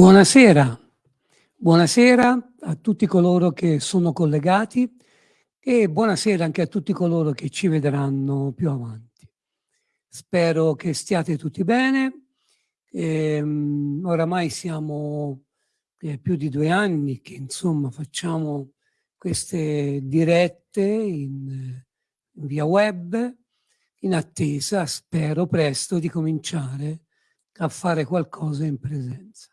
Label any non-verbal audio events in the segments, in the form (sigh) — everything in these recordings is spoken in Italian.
Buonasera, buonasera a tutti coloro che sono collegati e buonasera anche a tutti coloro che ci vedranno più avanti. Spero che stiate tutti bene. Ehm, oramai siamo eh, più di due anni che insomma facciamo queste dirette in, in via web in attesa, spero presto, di cominciare a fare qualcosa in presenza.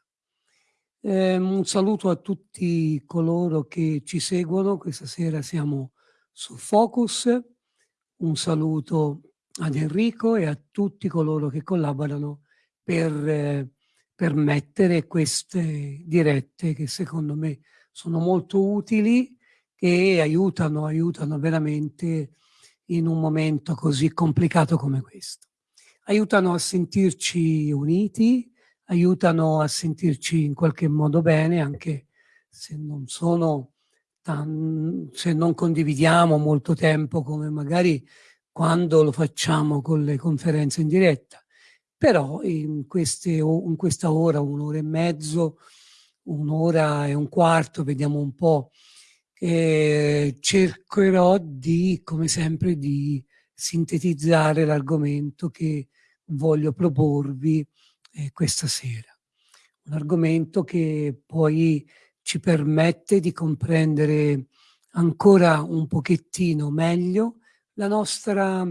Eh, un saluto a tutti coloro che ci seguono, questa sera siamo su Focus, un saluto ad Enrico e a tutti coloro che collaborano per eh, permettere queste dirette che secondo me sono molto utili e aiutano, aiutano veramente in un momento così complicato come questo. Aiutano a sentirci uniti, aiutano a sentirci in qualche modo bene, anche se non sono tan, se non condividiamo molto tempo come magari quando lo facciamo con le conferenze in diretta. Però in, queste, in questa ora, un'ora e mezzo, un'ora e un quarto, vediamo un po', eh, cercherò di, come sempre, di sintetizzare l'argomento che voglio proporvi eh, questa sera. Un argomento che poi ci permette di comprendere ancora un pochettino meglio la nostra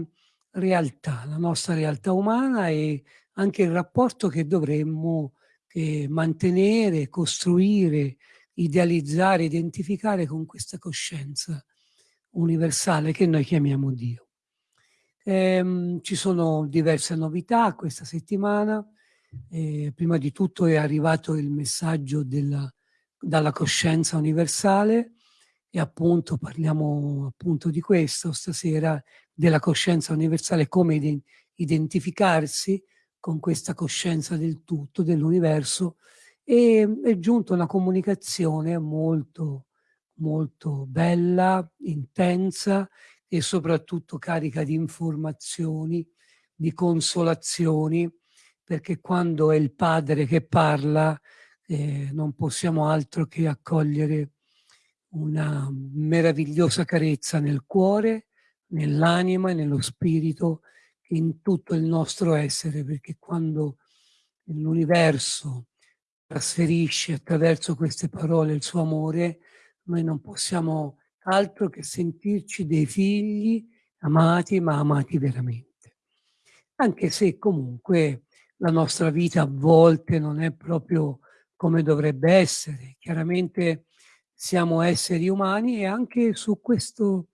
realtà, la nostra realtà umana e anche il rapporto che dovremmo eh, mantenere, costruire, idealizzare, identificare con questa coscienza universale che noi chiamiamo Dio. Ehm, ci sono diverse novità questa settimana, eh, prima di tutto è arrivato il messaggio della, dalla coscienza universale e appunto parliamo appunto di questo stasera, della coscienza universale, come identificarsi con questa coscienza del tutto, dell'universo. E è giunta una comunicazione molto molto bella, intensa e soprattutto carica di informazioni, di consolazioni perché quando è il padre che parla eh, non possiamo altro che accogliere una meravigliosa carezza nel cuore, nell'anima e nello spirito, in tutto il nostro essere, perché quando l'universo trasferisce attraverso queste parole il suo amore, noi non possiamo altro che sentirci dei figli amati, ma amati veramente. Anche se comunque la nostra vita a volte non è proprio come dovrebbe essere. Chiaramente siamo esseri umani e anche su questo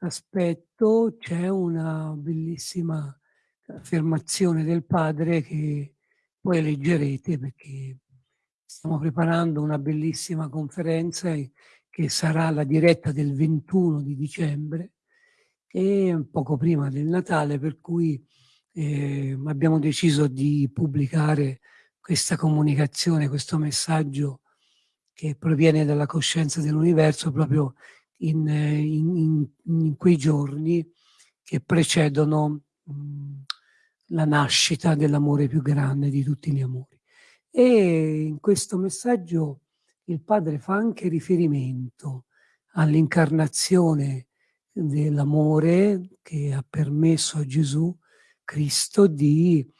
aspetto c'è una bellissima affermazione del padre che poi leggerete perché stiamo preparando una bellissima conferenza che sarà la diretta del 21 di dicembre e poco prima del Natale per cui eh, abbiamo deciso di pubblicare questa comunicazione, questo messaggio che proviene dalla coscienza dell'universo proprio in, in, in, in, quei giorni che precedono mh, la nascita dell'amore più grande di tutti gli amori. E in questo messaggio il padre fa anche riferimento all'incarnazione dell'amore che ha permesso a Gesù Cristo di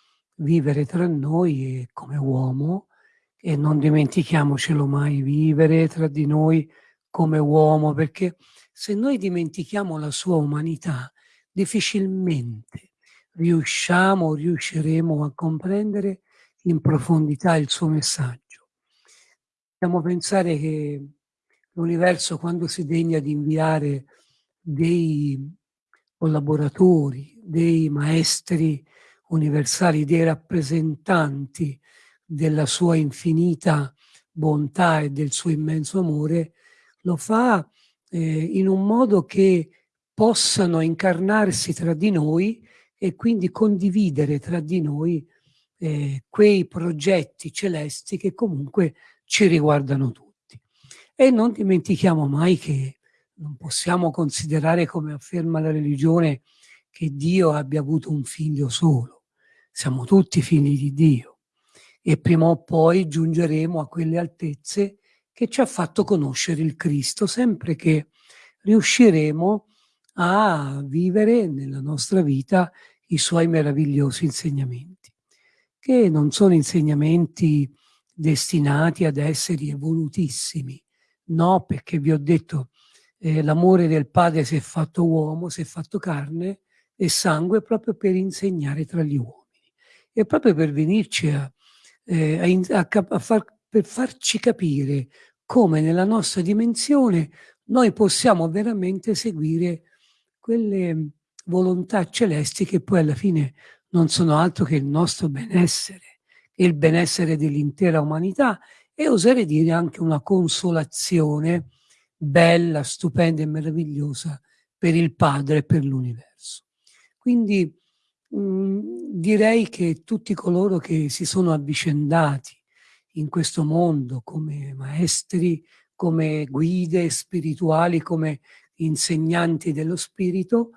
vivere tra noi come uomo e non dimentichiamocelo mai, vivere tra di noi come uomo, perché se noi dimentichiamo la sua umanità, difficilmente riusciamo, riusciremo a comprendere in profondità il suo messaggio. Dobbiamo pensare che l'universo quando si degna di inviare dei collaboratori, dei maestri universali, dei rappresentanti della sua infinita bontà e del suo immenso amore, lo fa eh, in un modo che possano incarnarsi tra di noi e quindi condividere tra di noi eh, quei progetti celesti che comunque ci riguardano tutti. E non dimentichiamo mai che non possiamo considerare, come afferma la religione, che Dio abbia avuto un figlio solo. Siamo tutti figli di Dio e prima o poi giungeremo a quelle altezze che ci ha fatto conoscere il Cristo, sempre che riusciremo a vivere nella nostra vita i suoi meravigliosi insegnamenti, che non sono insegnamenti destinati ad essere evolutissimi, no, perché vi ho detto eh, l'amore del Padre si è fatto uomo, si è fatto carne e sangue proprio per insegnare tra gli uomini e proprio per venirci a, eh, a, a far, per farci capire come nella nostra dimensione noi possiamo veramente seguire quelle volontà celesti che poi alla fine non sono altro che il nostro benessere il benessere dell'intera umanità e oserei dire anche una consolazione bella, stupenda e meravigliosa per il Padre e per l'universo. Quindi mh, mm, direi che tutti coloro che si sono avvicendati in questo mondo come maestri, come guide spirituali, come insegnanti dello spirito,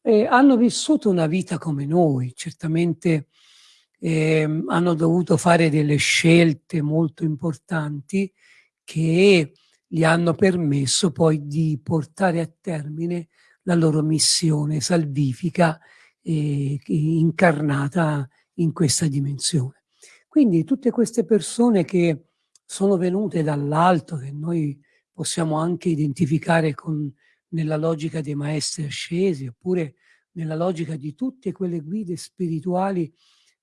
eh, hanno vissuto una vita come noi, certamente eh, hanno dovuto fare delle scelte molto importanti che gli hanno permesso poi di portare a termine la loro missione salvifica eh, incarnata in questa dimensione. Quindi tutte queste persone che sono venute dall'alto, che noi possiamo anche identificare con, nella logica dei maestri ascesi, oppure nella logica di tutte quelle guide spirituali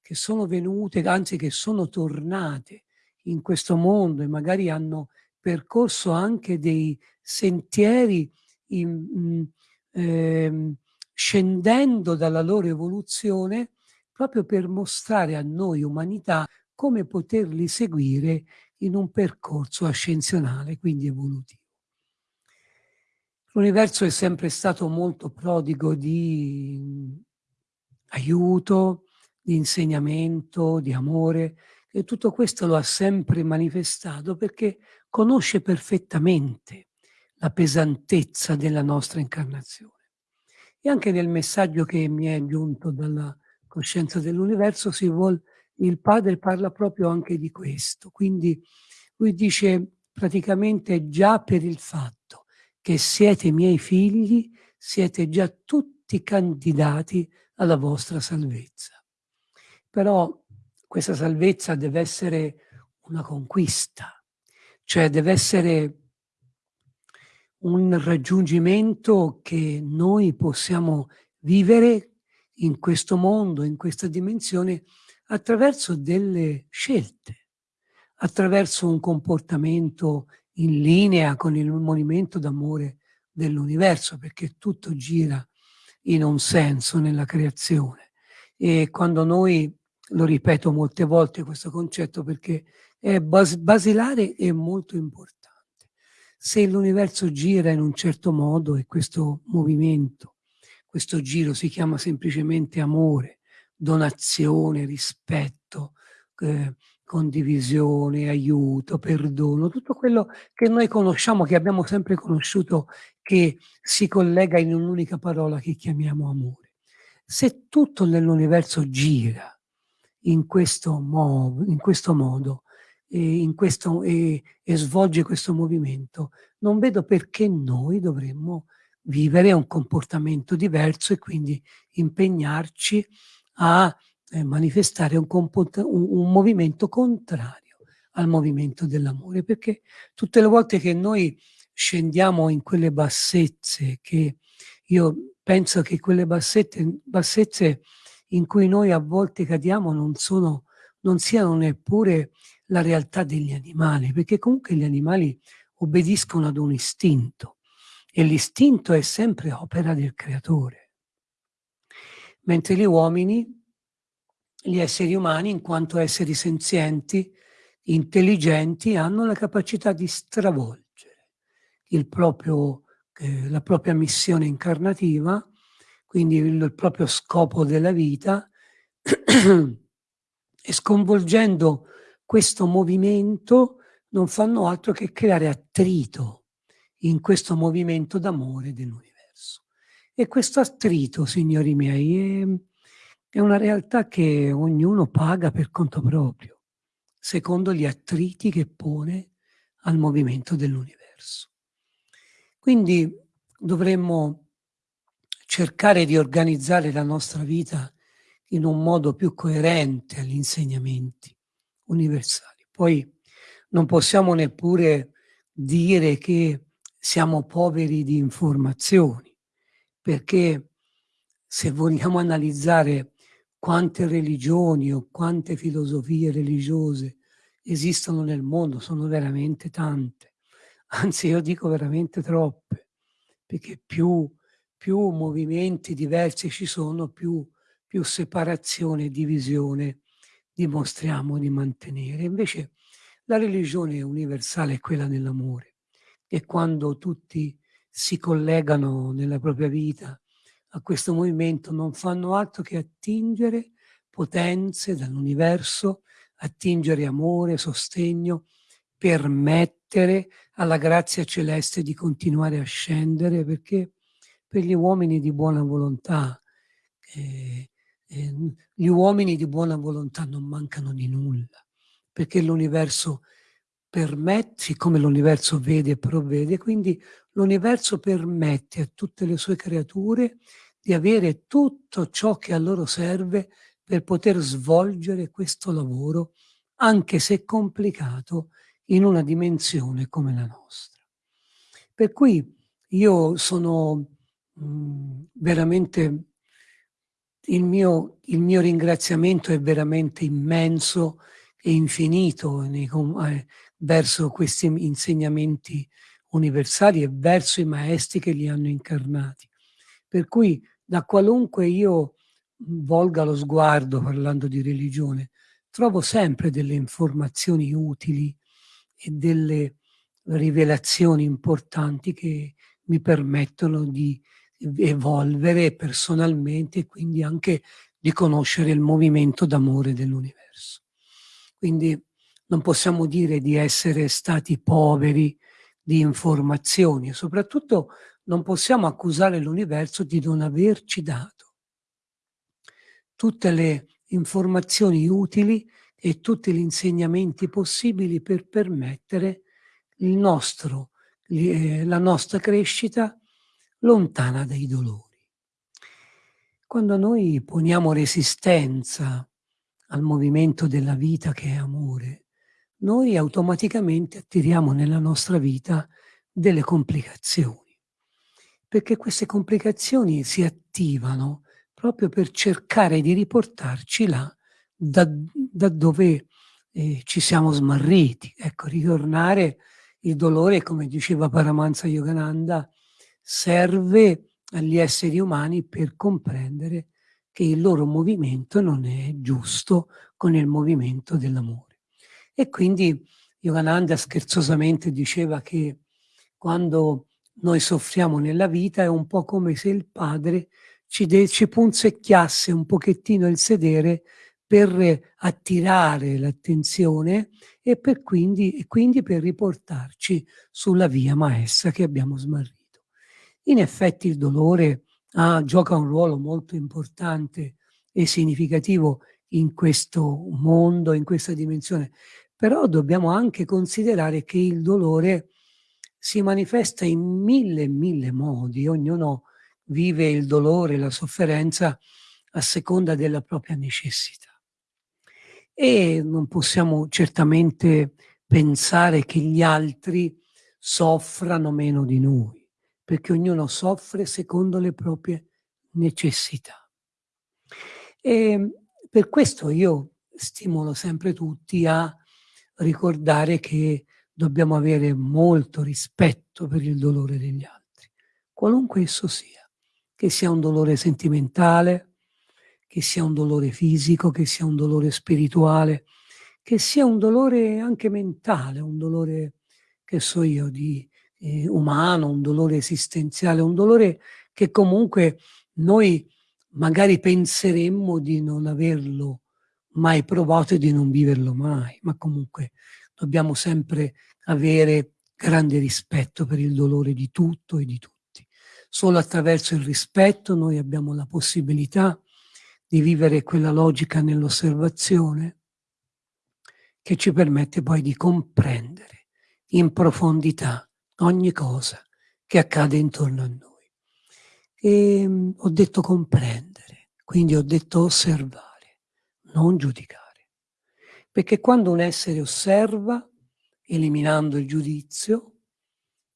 che sono venute, anzi che sono tornate in questo mondo e magari hanno percorso anche dei sentieri in, eh, scendendo dalla loro evoluzione proprio per mostrare a noi umanità come poterli seguire in un percorso ascensionale, quindi evolutivo. L'universo è sempre stato molto prodigo di aiuto, di insegnamento, di amore, e tutto questo lo ha sempre manifestato perché conosce perfettamente la pesantezza della nostra incarnazione. E anche nel messaggio che mi è giunto dalla coscienza dell'universo, il padre parla proprio anche di questo. Quindi lui dice praticamente già per il fatto che siete miei figli, siete già tutti candidati alla vostra salvezza. Però questa salvezza deve essere una conquista, cioè deve essere un raggiungimento che noi possiamo vivere in questo mondo, in questa dimensione, attraverso delle scelte, attraverso un comportamento in linea con il movimento d'amore dell'universo, perché tutto gira in un senso nella creazione. E quando noi, lo ripeto molte volte questo concetto perché è bas basilare e molto importante. Se l'universo gira in un certo modo e questo movimento, questo giro si chiama semplicemente amore, donazione, rispetto, eh, condivisione, aiuto, perdono, tutto quello che noi conosciamo, che abbiamo sempre conosciuto, che si collega in un'unica parola che chiamiamo amore. Se tutto nell'universo gira in questo, in questo modo e, in questo, e, e svolge questo movimento, non vedo perché noi dovremmo vivere un comportamento diverso e quindi impegnarci a eh, manifestare un, un, un movimento contrario al movimento dell'amore, perché tutte le volte che noi scendiamo in quelle bassezze, che io penso che quelle bassette, bassezze in cui noi a volte cadiamo non, sono, non siano neppure la realtà degli animali, perché comunque gli animali obbediscono ad un istinto e l'istinto è sempre opera del creatore. Mentre gli uomini, gli esseri umani, in quanto esseri senzienti, intelligenti, hanno la capacità di stravolgere proprio, eh, la propria missione incarnativa, quindi il, il proprio scopo della vita, (clears throat) e sconvolgendo questo movimento non fanno altro che creare attrito in questo movimento d'amore dell'universo. E questo attrito, signori miei, è, è una realtà che ognuno paga per conto proprio, secondo gli attriti che pone al movimento dell'universo. Quindi dovremmo cercare di organizzare la nostra vita in un modo più coerente agli insegnamenti universali. Poi non possiamo neppure dire che siamo poveri di informazioni, perché se vogliamo analizzare quante religioni o quante filosofie religiose esistono nel mondo, sono veramente tante. Anzi, io dico veramente troppe, perché più, più movimenti diversi ci sono, più, più separazione e divisione dimostriamo di mantenere. Invece la religione universale è quella dell'amore e quando tutti si collegano nella propria vita a questo movimento non fanno altro che attingere potenze dall'universo, attingere amore, sostegno, permettere alla grazia celeste di continuare a scendere perché per gli uomini di buona volontà eh, eh, gli uomini di buona volontà non mancano di nulla, perché l'universo permette, siccome l'universo vede e provvede, quindi l'universo permette a tutte le sue creature di avere tutto ciò che a loro serve per poter svolgere questo lavoro, anche se complicato, in una dimensione come la nostra. Per cui io sono mh, mm, veramente il mio, il mio ringraziamento è veramente immenso e infinito nei, eh, verso questi insegnamenti universali e verso i maestri che li hanno incarnati. Per cui da qualunque io volga lo sguardo parlando di religione, trovo sempre delle informazioni utili e delle rivelazioni importanti che mi permettono di evolvere personalmente e quindi anche di conoscere il movimento d'amore dell'universo. Quindi non possiamo dire di essere stati poveri di informazioni e soprattutto non possiamo accusare l'universo di non averci dato tutte le informazioni utili e tutti gli insegnamenti possibili per permettere nostro, eh, la nostra crescita lontana dai dolori. Quando noi poniamo resistenza al movimento della vita che è amore, noi automaticamente attiriamo nella nostra vita delle complicazioni, perché queste complicazioni si attivano proprio per cercare di riportarci là da, da dove eh, ci siamo smarriti. Ecco, ritornare il dolore, come diceva Paramansa Yogananda, serve agli esseri umani per comprendere che il loro movimento non è giusto con il movimento dell'amore. E quindi Yogananda scherzosamente diceva che quando noi soffriamo nella vita è un po' come se il padre ci, ci punzecchiasse un pochettino il sedere per attirare l'attenzione e, e quindi per riportarci sulla via maestra che abbiamo smarrito. In effetti il dolore ah, gioca un ruolo molto importante e significativo in questo mondo, in questa dimensione, però dobbiamo anche considerare che il dolore si manifesta in mille e mille modi, ognuno vive il dolore, la sofferenza a seconda della propria necessità. E non possiamo certamente pensare che gli altri soffrano meno di noi, perché ognuno soffre secondo le proprie necessità. E per questo io stimolo sempre tutti a ricordare che dobbiamo avere molto rispetto per il dolore degli altri, qualunque esso sia, che sia un dolore sentimentale, che sia un dolore fisico, che sia un dolore spirituale, che sia un dolore anche mentale, un dolore, che so io, di eh, umano, un dolore esistenziale, un dolore che comunque noi magari penseremmo di non averlo mai provato e di non viverlo mai, ma comunque dobbiamo sempre avere grande rispetto per il dolore di tutto e di tutti. Solo attraverso il rispetto noi abbiamo la possibilità di vivere quella logica nell'osservazione che ci permette poi di comprendere in profondità ogni cosa che accade intorno a noi. E mm, ho detto comprendere, quindi ho detto osservare, non giudicare. Perché quando un essere osserva, eliminando il giudizio,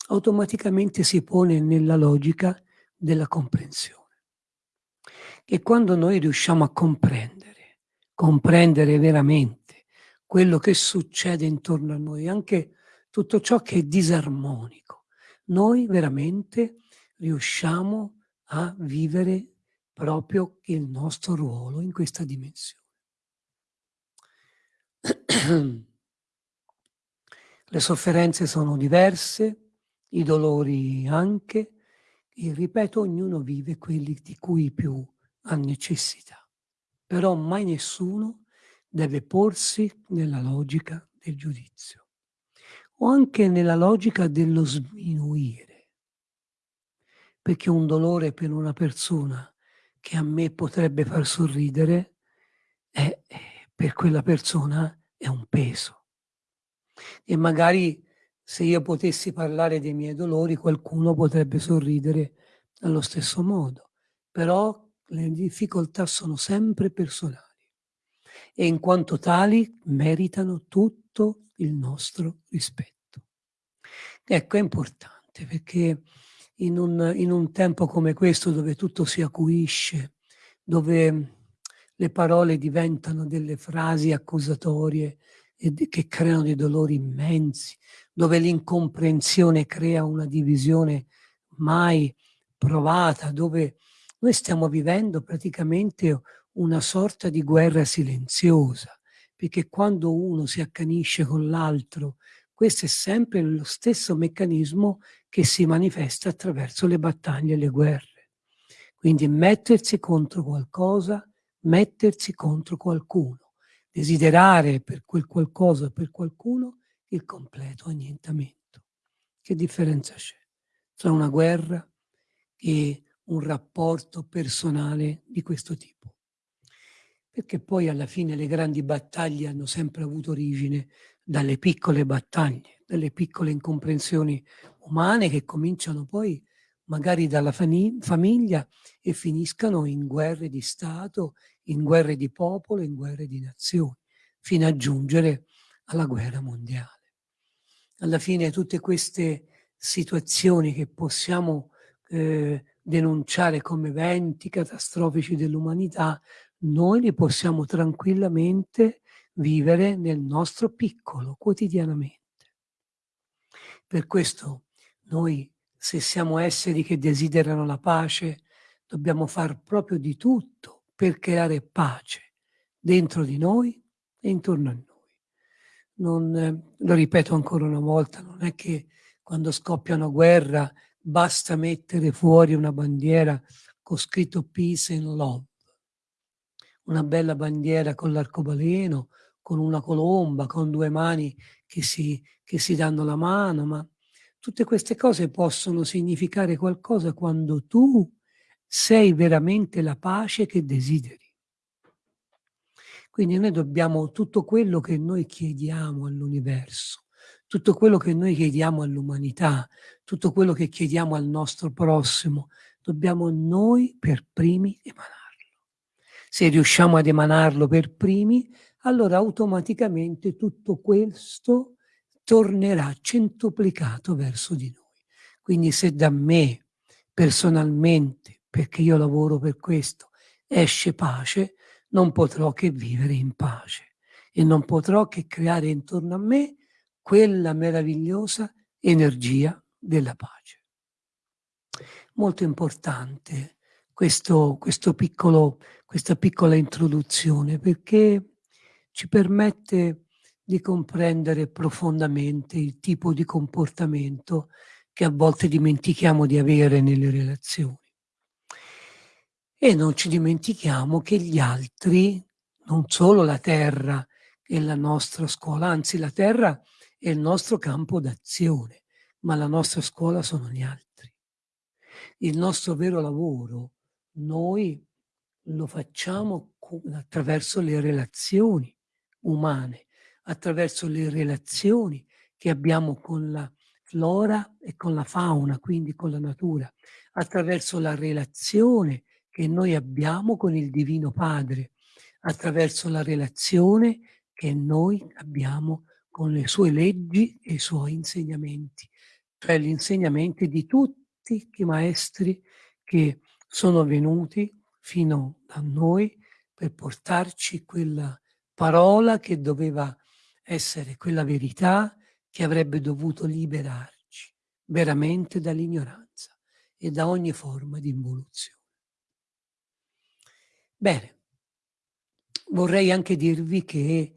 automaticamente si pone nella logica della comprensione. E quando noi riusciamo a comprendere, comprendere veramente quello che succede intorno a noi, anche tutto ciò che è disarmonico, noi veramente riusciamo a vivere proprio il nostro ruolo in questa dimensione. (clears throat) Le sofferenze sono diverse, i dolori anche, e ripeto, ognuno vive quelli di cui più ha necessità. Però mai nessuno deve porsi nella logica del giudizio o anche nella logica dello sminuire. Perché un dolore per una persona che a me potrebbe far sorridere è per quella persona è un peso. E magari se io potessi parlare dei miei dolori, qualcuno potrebbe sorridere allo stesso modo. Però le difficoltà sono sempre personali e in quanto tali meritano tutto il nostro rispetto. Ecco, è importante perché in un, in un tempo come questo dove tutto si acuisce, dove le parole diventano delle frasi accusatorie che creano dei dolori immensi, dove l'incomprensione crea una divisione mai provata, dove noi stiamo vivendo praticamente una sorta di guerra silenziosa, perché quando uno si accanisce con l'altro, questo è sempre lo stesso meccanismo che si manifesta attraverso le battaglie e le guerre. Quindi mettersi contro qualcosa mettersi contro qualcuno, desiderare per quel qualcosa, per qualcuno, il completo annientamento. Che differenza c'è tra una guerra e un rapporto personale di questo tipo? Perché poi alla fine le grandi battaglie hanno sempre avuto origine dalle piccole battaglie, dalle piccole incomprensioni umane che cominciano poi magari dalla famiglia e finiscano in guerre di Stato, in guerre di popolo, in guerre di nazioni, fino a giungere alla guerra mondiale. Alla fine tutte queste situazioni che possiamo eh, denunciare come eventi catastrofici dell'umanità, noi li possiamo tranquillamente vivere nel nostro piccolo, quotidianamente. Per questo noi se siamo esseri che desiderano la pace, dobbiamo far proprio di tutto per creare pace dentro di noi e intorno a noi. Non, eh, lo ripeto ancora una volta, non è che quando scoppia una guerra basta mettere fuori una bandiera con scritto Peace and Love. Una bella bandiera con l'arcobaleno, con una colomba, con due mani che si, che si danno la mano, ma tutte queste cose possono significare qualcosa quando tu sei veramente la pace che desideri. Quindi noi dobbiamo tutto quello che noi chiediamo all'universo, tutto quello che noi chiediamo all'umanità, tutto quello che chiediamo al nostro prossimo, dobbiamo noi per primi emanarlo. Se riusciamo ad emanarlo per primi, allora automaticamente tutto questo tornerà centuplicato verso di noi. Quindi se da me personalmente, perché io lavoro per questo, esce pace, non potrò che vivere in pace e non potrò che creare intorno a me quella meravigliosa energia della pace. Molto importante questo, questo piccolo, questa piccola introduzione perché ci permette di comprendere profondamente il tipo di comportamento che a volte dimentichiamo di avere nelle relazioni. E non ci dimentichiamo che gli altri, non solo la terra è la nostra scuola, anzi la terra è il nostro campo d'azione, ma la nostra scuola sono gli altri. Il nostro vero lavoro noi lo facciamo attraverso le relazioni umane, attraverso le relazioni che abbiamo con la flora e con la fauna, quindi con la natura, attraverso la relazione che noi abbiamo con il Divino Padre, attraverso la relazione che noi abbiamo con le sue leggi e i suoi insegnamenti, cioè gli insegnamenti di tutti i maestri che sono venuti fino a noi per portarci quella parola che doveva essere quella verità che avrebbe dovuto liberarci veramente dall'ignoranza e da ogni forma di involuzione. Bene, vorrei anche dirvi che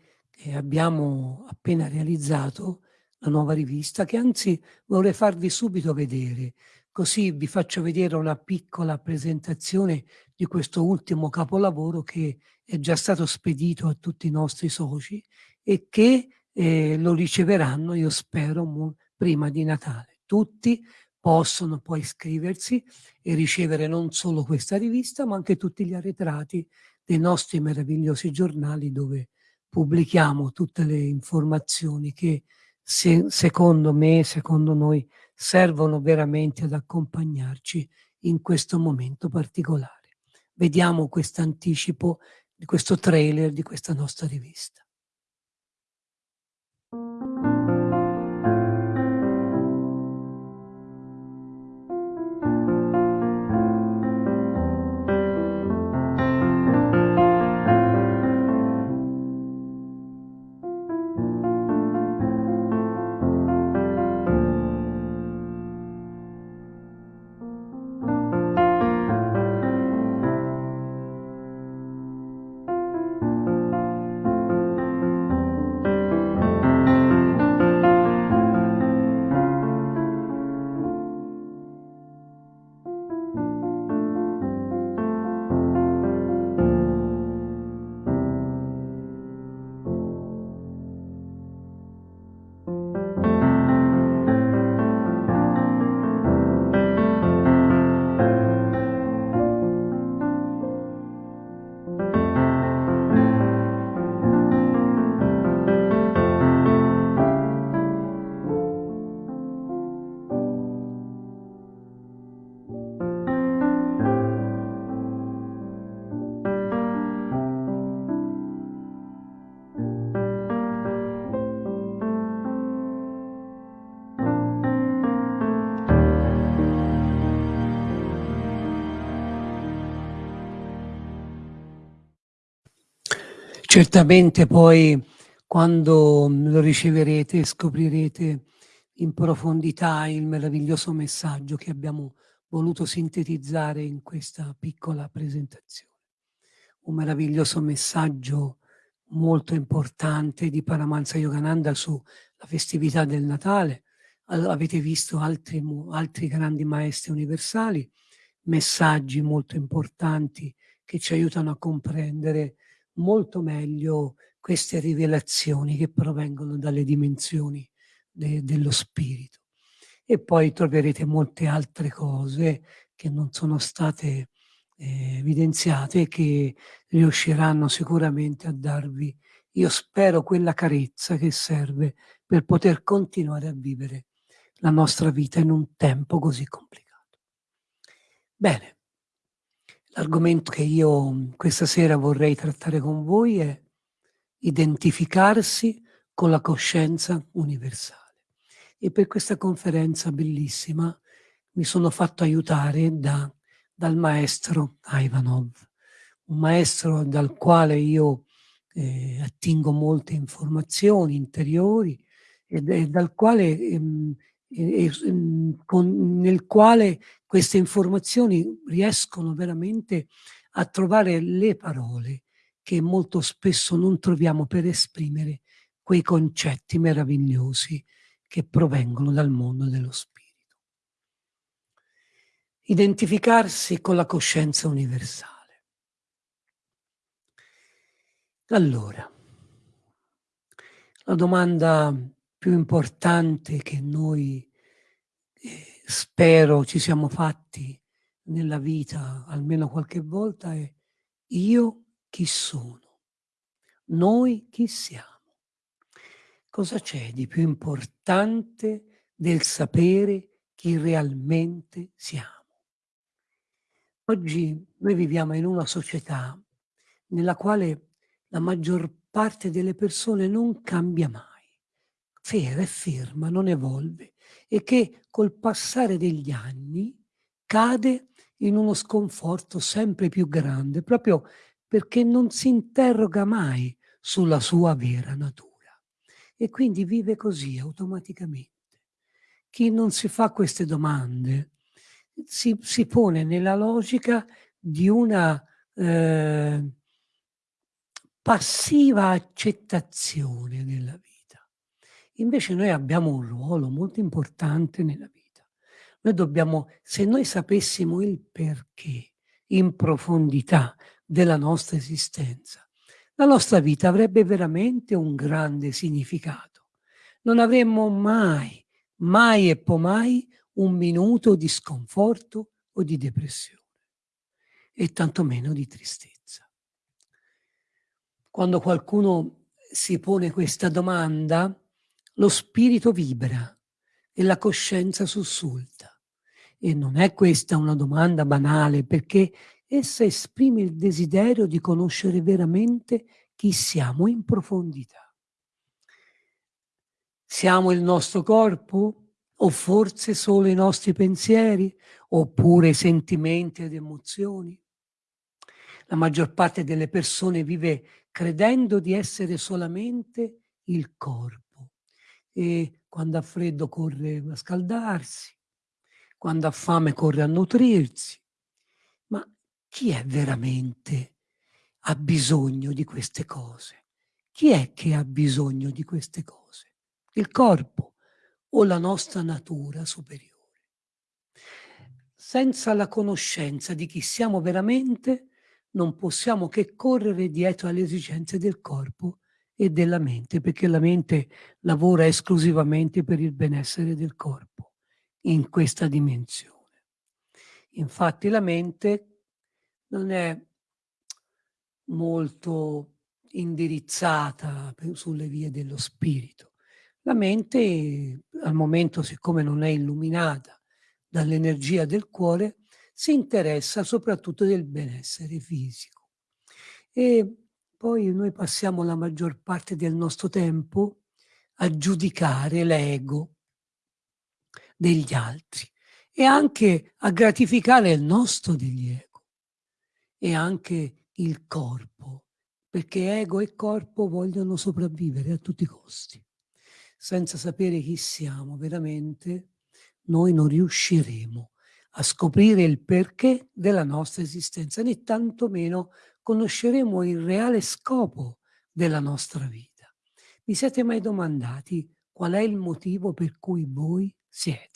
abbiamo appena realizzato la nuova rivista che anzi vorrei farvi subito vedere, così vi faccio vedere una piccola presentazione di questo ultimo capolavoro che è già stato spedito a tutti i nostri soci e che eh, lo riceveranno, io spero, prima di Natale. Tutti possono poi iscriversi e ricevere non solo questa rivista, ma anche tutti gli arretrati dei nostri meravigliosi giornali dove pubblichiamo tutte le informazioni che se, secondo me, secondo noi, servono veramente ad accompagnarci in questo momento particolare. Vediamo questo anticipo questo trailer di questa nostra rivista. Certamente poi quando lo riceverete scoprirete in profondità il meraviglioso messaggio che abbiamo voluto sintetizzare in questa piccola presentazione. Un meraviglioso messaggio molto importante di Paramahansa Yogananda sulla festività del Natale. Avete visto altri, altri grandi maestri universali, messaggi molto importanti che ci aiutano a comprendere molto meglio queste rivelazioni che provengono dalle dimensioni de dello spirito. E poi troverete molte altre cose che non sono state eh, evidenziate che riusciranno sicuramente a darvi, io spero, quella carezza che serve per poter continuare a vivere la nostra vita in un tempo così complicato. Bene, l'argomento che io questa sera vorrei trattare con voi è identificarsi con la coscienza universale. E per questa conferenza bellissima mi sono fatto aiutare da, dal maestro Ivanov, un maestro dal quale io eh, attingo molte informazioni interiori e, e dal quale, ehm, con, nel quale queste informazioni riescono veramente a trovare le parole che molto spesso non troviamo per esprimere quei concetti meravigliosi che provengono dal mondo dello spirito. Identificarsi con la coscienza universale. Allora, la domanda più importante che noi eh, spero ci siamo fatti nella vita almeno qualche volta è io chi sono? Noi chi siamo? Cosa c'è di più importante del sapere chi realmente siamo? Oggi noi viviamo in una società nella quale la maggior parte delle persone non cambia mai, fera e ferma, non evolve e che col passare degli anni cade in uno sconforto sempre più grande, proprio perché non si interroga mai sulla sua vera natura e quindi vive così automaticamente. Chi non si fa queste domande si, si pone nella logica di una eh, passiva accettazione della vita. Invece noi abbiamo un ruolo molto importante nella vita. Noi dobbiamo, se noi sapessimo il perché in profondità della nostra esistenza. La nostra vita avrebbe veramente un grande significato. Non avremmo mai, mai e poi mai un minuto di sconforto o di depressione e tantomeno di tristezza. Quando qualcuno si pone questa domanda, lo spirito vibra e la coscienza sussulta. E non è questa una domanda banale perché essa esprime il desiderio di conoscere veramente chi siamo in profondità. Siamo il nostro corpo? O forse solo i nostri pensieri? Oppure sentimenti ed emozioni? La maggior parte delle persone vive credendo di essere solamente il corpo e quando ha freddo corre a scaldarsi, quando ha fame corre a nutrirsi, chi è veramente ha bisogno di queste cose? Chi è che ha bisogno di queste cose? Il corpo o la nostra natura superiore? Senza la conoscenza di chi siamo veramente, non possiamo che correre dietro alle esigenze del corpo e della mente, perché la mente lavora esclusivamente per il benessere del corpo in questa dimensione. Infatti la mente non è molto indirizzata sulle vie dello spirito. La mente, al momento, siccome non è illuminata dall'energia del cuore, si interessa soprattutto del benessere fisico. E poi noi passiamo la maggior parte del nostro tempo a giudicare l'ego degli altri e anche a gratificare il nostro degli ego e anche il corpo, perché ego e corpo vogliono sopravvivere a tutti i costi. Senza sapere chi siamo veramente, noi non riusciremo a scoprire il perché della nostra esistenza, né tantomeno conosceremo il reale scopo della nostra vita. Vi siete mai domandati qual è il motivo per cui voi siete?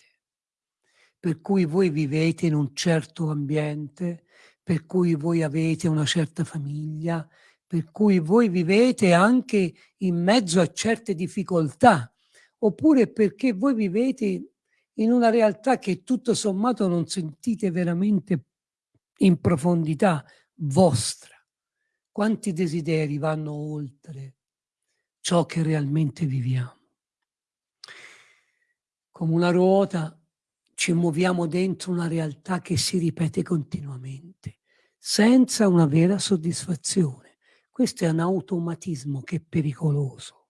per cui voi vivete in un certo ambiente, per cui voi avete una certa famiglia, per cui voi vivete anche in mezzo a certe difficoltà, oppure perché voi vivete in una realtà che tutto sommato non sentite veramente in profondità vostra. Quanti desideri vanno oltre ciò che realmente viviamo? Come una ruota ci muoviamo dentro una realtà che si ripete continuamente, senza una vera soddisfazione. Questo è un automatismo che è pericoloso.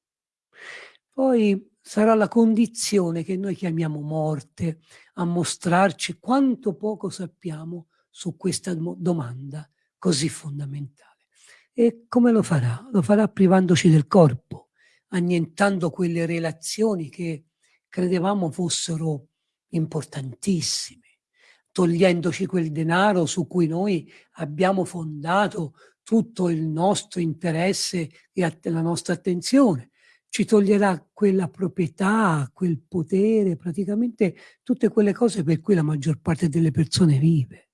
Poi sarà la condizione che noi chiamiamo morte a mostrarci quanto poco sappiamo su questa domanda così fondamentale. E come lo farà? Lo farà privandoci del corpo, annientando quelle relazioni che credevamo fossero importantissime, togliendoci quel denaro su cui noi abbiamo fondato tutto il nostro interesse e la nostra attenzione, ci toglierà quella proprietà, quel potere, praticamente tutte quelle cose per cui la maggior parte delle persone vive.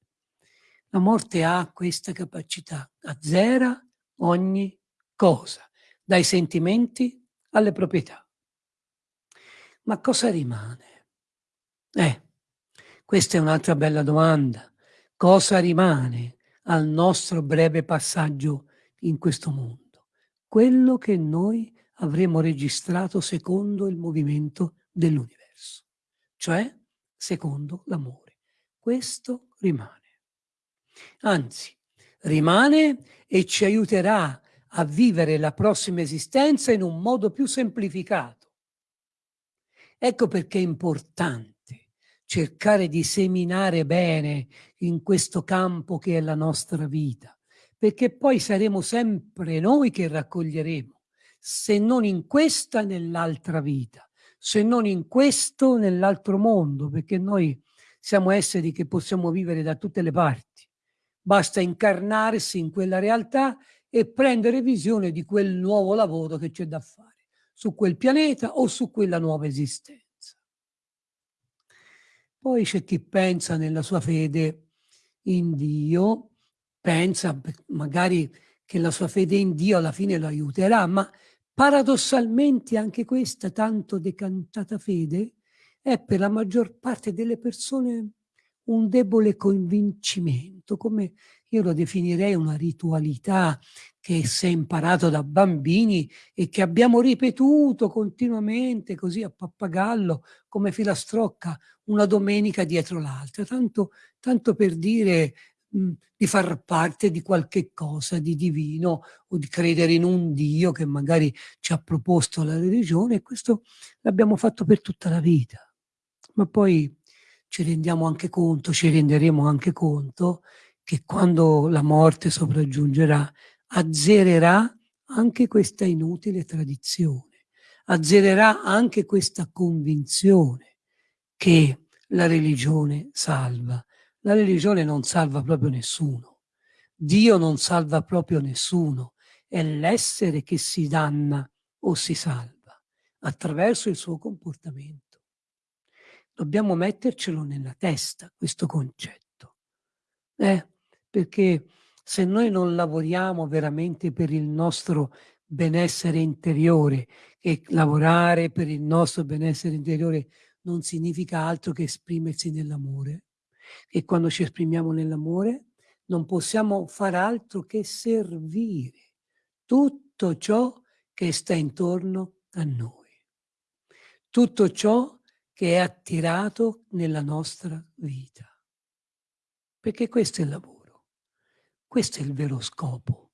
La morte ha questa capacità, azzera ogni cosa, dai sentimenti alle proprietà. Ma cosa rimane? Eh, questa è un'altra bella domanda. Cosa rimane al nostro breve passaggio in questo mondo? Quello che noi avremo registrato secondo il movimento dell'universo, cioè secondo l'amore. Questo rimane. Anzi, rimane e ci aiuterà a vivere la prossima esistenza in un modo più semplificato. Ecco perché è importante cercare di seminare bene in questo campo che è la nostra vita, perché poi saremo sempre noi che raccoglieremo, se non in questa nell'altra vita, se non in questo nell'altro mondo, perché noi siamo esseri che possiamo vivere da tutte le parti. Basta incarnarsi in quella realtà e prendere visione di quel nuovo lavoro che c'è da fare su quel pianeta o su quella nuova esistenza. Poi c'è chi pensa nella sua fede in Dio, pensa magari che la sua fede in Dio alla fine lo aiuterà, ma paradossalmente anche questa tanto decantata fede è per la maggior parte delle persone un debole convincimento, come io lo definirei una ritualità che si è imparato da bambini e che abbiamo ripetuto continuamente così a pappagallo come filastrocca una domenica dietro l'altra, tanto, tanto per dire mh, di far parte di qualche cosa di divino o di credere in un Dio che magari ci ha proposto la religione e questo l'abbiamo fatto per tutta la vita. Ma poi ci rendiamo anche conto, ci renderemo anche conto che quando la morte sopraggiungerà azzererà anche questa inutile tradizione, azzererà anche questa convinzione che la religione salva. La religione non salva proprio nessuno. Dio non salva proprio nessuno. È l'essere che si danna o si salva attraverso il suo comportamento. Dobbiamo mettercelo nella testa, questo concetto. Eh? Perché se noi non lavoriamo veramente per il nostro benessere interiore, e lavorare per il nostro benessere interiore non significa altro che esprimersi nell'amore, e quando ci esprimiamo nell'amore non possiamo far altro che servire tutto ciò che sta intorno a noi. Tutto ciò che è attirato nella nostra vita. Perché questo è il lavoro, questo è il vero scopo.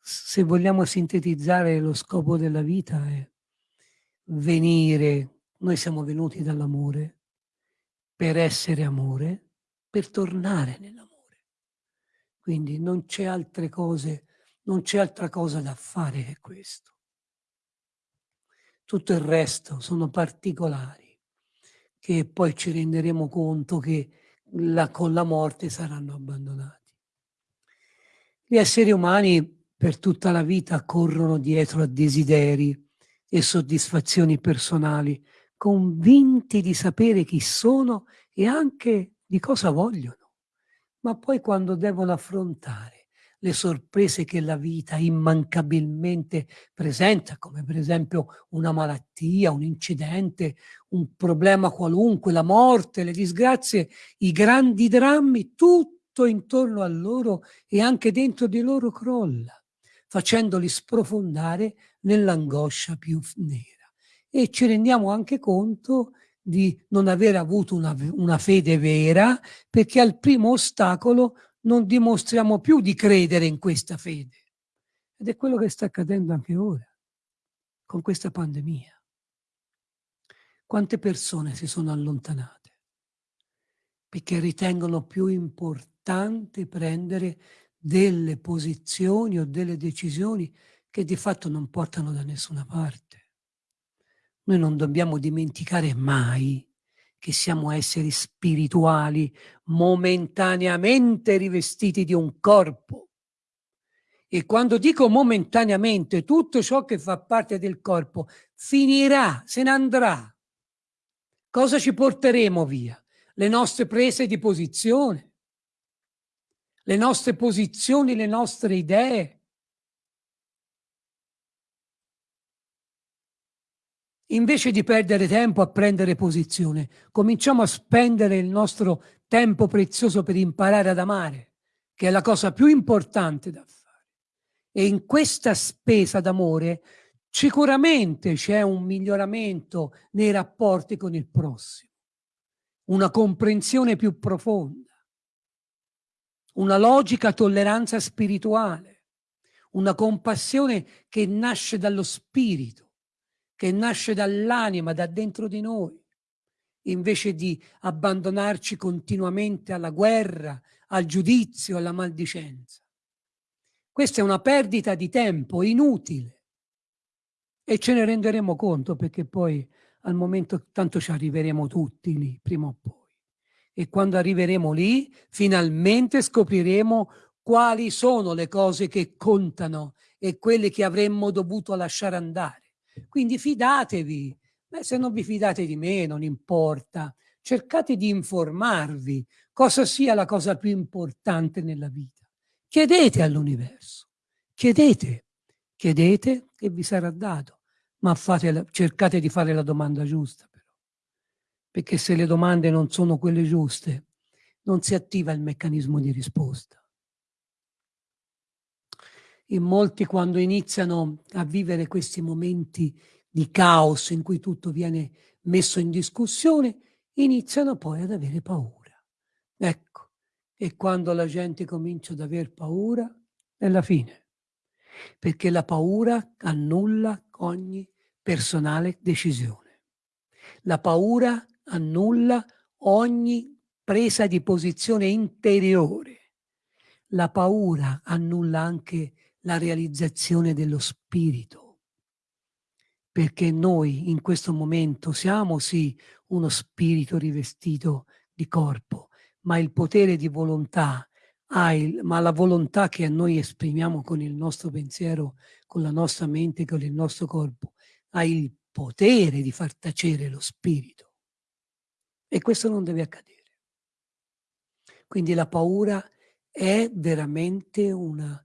Se vogliamo sintetizzare lo scopo della vita è venire, noi siamo venuti dall'amore, per essere amore, per tornare nell'amore. Quindi non c'è altre cose, non c'è altra cosa da fare che questo. Tutto il resto sono particolari che poi ci renderemo conto che la, con la morte saranno abbandonati. Gli esseri umani per tutta la vita corrono dietro a desideri e soddisfazioni personali, convinti di sapere chi sono e anche di cosa vogliono, ma poi quando devono affrontare le sorprese che la vita immancabilmente presenta, come per esempio una malattia, un incidente, un problema qualunque, la morte, le disgrazie, i grandi drammi, tutto intorno a loro e anche dentro di loro crolla, facendoli sprofondare nell'angoscia più nera. E ci rendiamo anche conto di non aver avuto una, una fede vera perché al primo ostacolo non dimostriamo più di credere in questa fede. Ed è quello che sta accadendo anche ora, con questa pandemia. Quante persone si sono allontanate perché ritengono più importante prendere delle posizioni o delle decisioni che di fatto non portano da nessuna parte. Noi non dobbiamo dimenticare mai che siamo esseri spirituali momentaneamente rivestiti di un corpo. E quando dico momentaneamente, tutto ciò che fa parte del corpo finirà, se ne andrà. Cosa ci porteremo via? Le nostre prese di posizione, le nostre posizioni, le nostre idee, Invece di perdere tempo a prendere posizione, cominciamo a spendere il nostro tempo prezioso per imparare ad amare, che è la cosa più importante da fare. E in questa spesa d'amore sicuramente c'è un miglioramento nei rapporti con il prossimo, una comprensione più profonda, una logica tolleranza spirituale, una compassione che nasce dallo spirito che nasce dall'anima, da dentro di noi, invece di abbandonarci continuamente alla guerra, al giudizio, alla maldicenza. Questa è una perdita di tempo inutile e ce ne renderemo conto perché poi al momento tanto ci arriveremo tutti lì, prima o poi. E quando arriveremo lì, finalmente scopriremo quali sono le cose che contano e quelle che avremmo dovuto lasciare andare. Quindi fidatevi. Beh, se non vi fidate di me, non importa. Cercate di informarvi cosa sia la cosa più importante nella vita. Chiedete all'universo. Chiedete. Chiedete e vi sarà dato. Ma fate, cercate di fare la domanda giusta però. Perché se le domande non sono quelle giuste, non si attiva il meccanismo di risposta in molti quando iniziano a vivere questi momenti di caos in cui tutto viene messo in discussione, iniziano poi ad avere paura. Ecco, e quando la gente comincia ad aver paura, è la fine, perché la paura annulla ogni personale decisione. La paura annulla ogni presa di posizione interiore. La paura annulla anche la realizzazione dello spirito, perché noi in questo momento siamo sì uno spirito rivestito di corpo, ma il potere di volontà, il, ma la volontà che noi esprimiamo con il nostro pensiero, con la nostra mente, con il nostro corpo, ha il potere di far tacere lo spirito. E questo non deve accadere. Quindi la paura è veramente una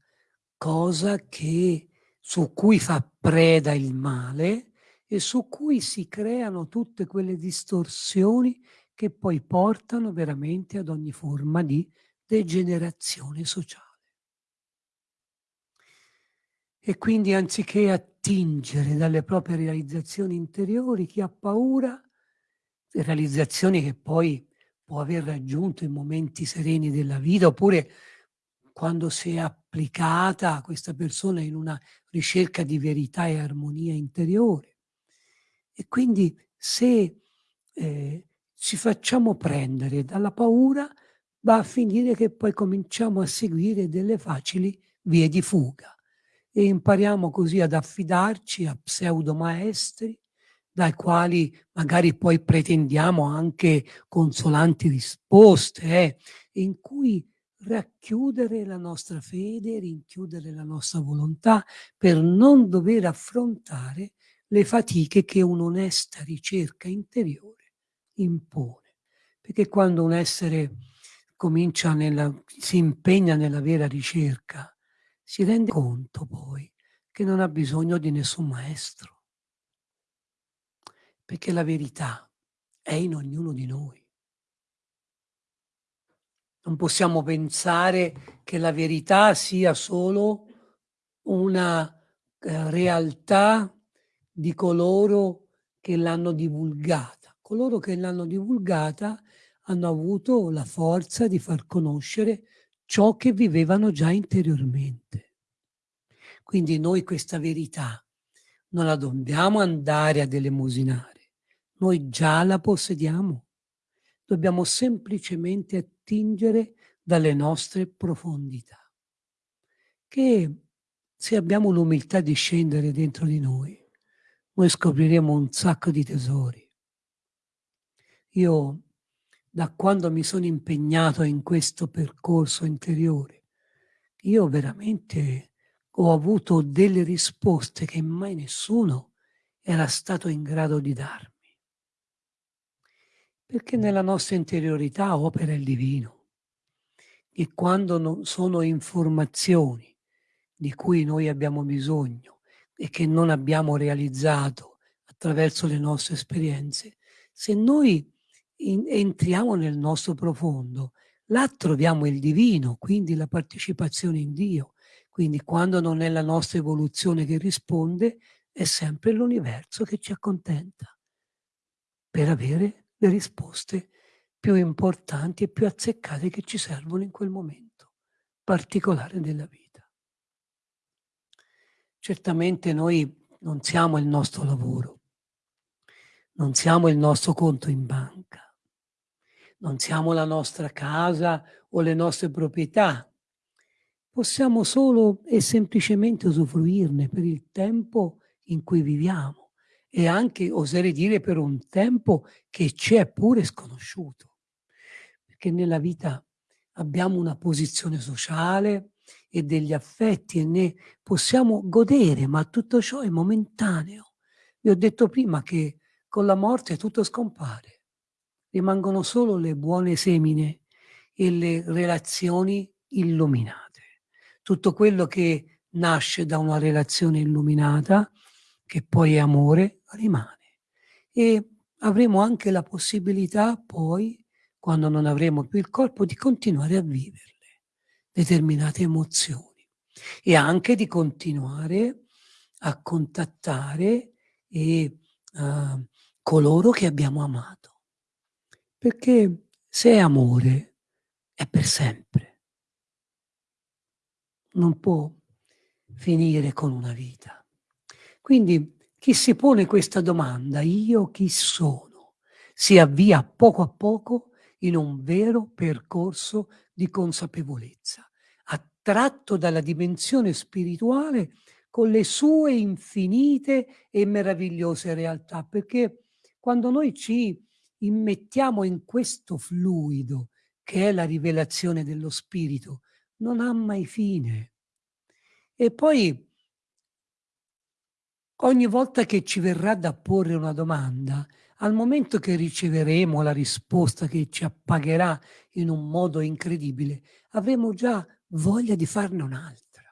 cosa che, su cui fa preda il male e su cui si creano tutte quelle distorsioni che poi portano veramente ad ogni forma di degenerazione sociale. E quindi anziché attingere dalle proprie realizzazioni interiori, chi ha paura, realizzazioni che poi può aver raggiunto in momenti sereni della vita, oppure quando si è applicata questa persona in una ricerca di verità e armonia interiore. E quindi se eh, ci facciamo prendere dalla paura, va a finire che poi cominciamo a seguire delle facili vie di fuga e impariamo così ad affidarci a pseudo maestri dai quali magari poi pretendiamo anche consolanti risposte, eh, in cui racchiudere la nostra fede, rinchiudere la nostra volontà per non dover affrontare le fatiche che un'onesta ricerca interiore impone. Perché quando un essere comincia nella, si impegna nella vera ricerca, si rende conto poi che non ha bisogno di nessun maestro, perché la verità è in ognuno di noi. Non possiamo pensare che la verità sia solo una eh, realtà di coloro che l'hanno divulgata. Coloro che l'hanno divulgata hanno avuto la forza di far conoscere ciò che vivevano già interiormente. Quindi noi questa verità non la dobbiamo andare ad elemosinare, noi già la possediamo. Dobbiamo semplicemente attingere dalle nostre profondità, che se abbiamo l'umiltà di scendere dentro di noi, noi scopriremo un sacco di tesori. Io, da quando mi sono impegnato in questo percorso interiore, io veramente ho avuto delle risposte che mai nessuno era stato in grado di darmi. Perché nella nostra interiorità opera il divino. E quando non sono informazioni di cui noi abbiamo bisogno e che non abbiamo realizzato attraverso le nostre esperienze, se noi in, entriamo nel nostro profondo, là troviamo il divino, quindi la partecipazione in Dio. Quindi quando non è la nostra evoluzione che risponde, è sempre l'universo che ci accontenta per avere le risposte più importanti e più azzeccate che ci servono in quel momento particolare della vita. Certamente noi non siamo il nostro lavoro, non siamo il nostro conto in banca, non siamo la nostra casa o le nostre proprietà, possiamo solo e semplicemente usufruirne per il tempo in cui viviamo e anche, oserei dire, per un tempo che ci è pure sconosciuto. Perché nella vita abbiamo una posizione sociale e degli affetti e ne possiamo godere, ma tutto ciò è momentaneo. Vi ho detto prima che con la morte tutto scompare. Rimangono solo le buone semine e le relazioni illuminate. Tutto quello che nasce da una relazione illuminata, che poi è amore, rimane. E avremo anche la possibilità poi, quando non avremo più il corpo, di continuare a viverle determinate emozioni e anche di continuare a contattare e, uh, coloro che abbiamo amato. Perché se è amore, è per sempre. Non può finire con una vita. Quindi chi si pone questa domanda, io chi sono, si avvia poco a poco in un vero percorso di consapevolezza, attratto dalla dimensione spirituale con le sue infinite e meravigliose realtà, perché quando noi ci immettiamo in questo fluido che è la rivelazione dello spirito, non ha mai fine. E poi Ogni volta che ci verrà da porre una domanda, al momento che riceveremo la risposta che ci appagherà in un modo incredibile, avremo già voglia di farne un'altra.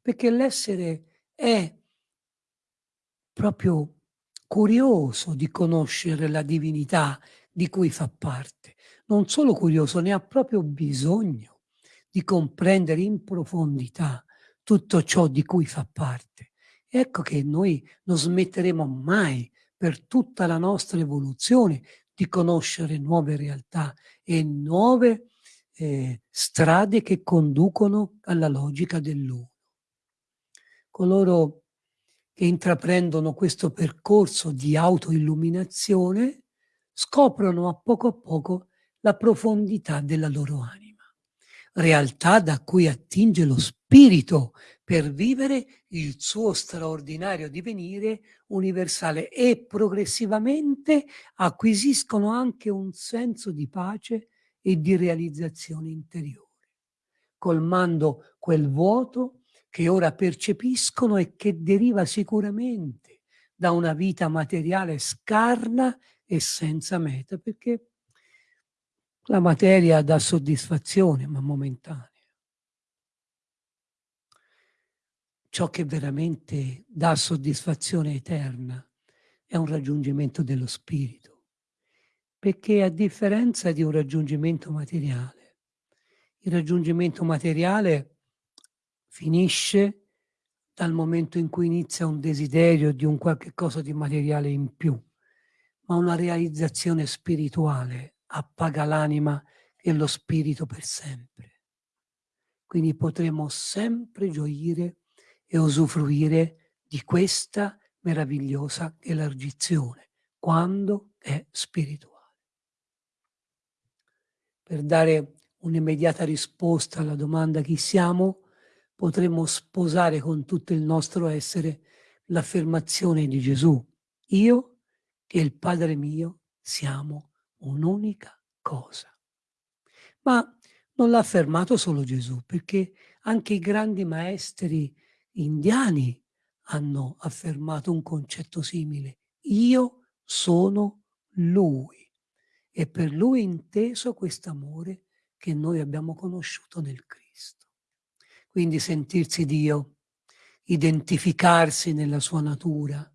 Perché l'essere è proprio curioso di conoscere la divinità di cui fa parte. Non solo curioso, ne ha proprio bisogno di comprendere in profondità tutto ciò di cui fa parte. Ecco che noi non smetteremo mai per tutta la nostra evoluzione di conoscere nuove realtà e nuove eh, strade che conducono alla logica dell'uno. Coloro che intraprendono questo percorso di autoilluminazione scoprono a poco a poco la profondità della loro anima, realtà da cui attinge lo spirito per vivere il suo straordinario divenire universale e progressivamente acquisiscono anche un senso di pace e di realizzazione interiore, colmando quel vuoto che ora percepiscono e che deriva sicuramente da una vita materiale scarna e senza meta, perché La materia dà soddisfazione, ma momentanea. Ciò che veramente dà soddisfazione eterna è un raggiungimento dello spirito, perché a differenza di un raggiungimento materiale, il raggiungimento materiale finisce dal momento in cui inizia un desiderio di un qualche cosa di materiale in più, ma una realizzazione spirituale appaga l'anima e lo spirito per sempre. Quindi potremo sempre gioire e usufruire di questa meravigliosa elargizione quando è spirituale. Per dare un'immediata risposta alla domanda chi siamo, potremmo sposare con tutto il nostro essere l'affermazione di Gesù. Io e il Padre mio siamo un'unica cosa. Ma non l'ha affermato solo Gesù, perché anche i grandi maestri indiani hanno affermato un concetto simile. Io sono Lui e per Lui inteso quest'amore che noi abbiamo conosciuto nel Cristo. Quindi sentirsi Dio, identificarsi nella sua natura,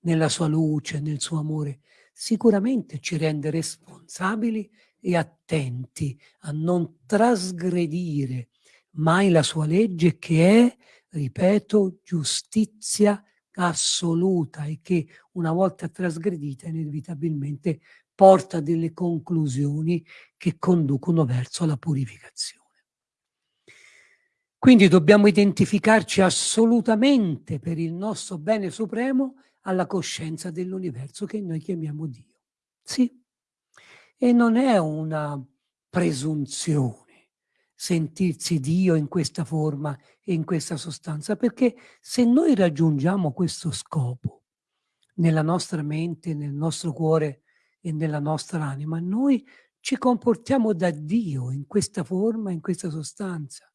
nella sua luce, nel suo amore, sicuramente ci rende responsabili e attenti a non trasgredire mai la sua legge che è, ripeto, giustizia assoluta e che una volta trasgredita inevitabilmente porta delle conclusioni che conducono verso la purificazione. Quindi dobbiamo identificarci assolutamente per il nostro bene supremo alla coscienza dell'universo che noi chiamiamo Dio. Sì, e non è una presunzione sentirsi Dio in questa forma e in questa sostanza, perché se noi raggiungiamo questo scopo nella nostra mente, nel nostro cuore e nella nostra anima, noi ci comportiamo da Dio in questa forma, in questa sostanza.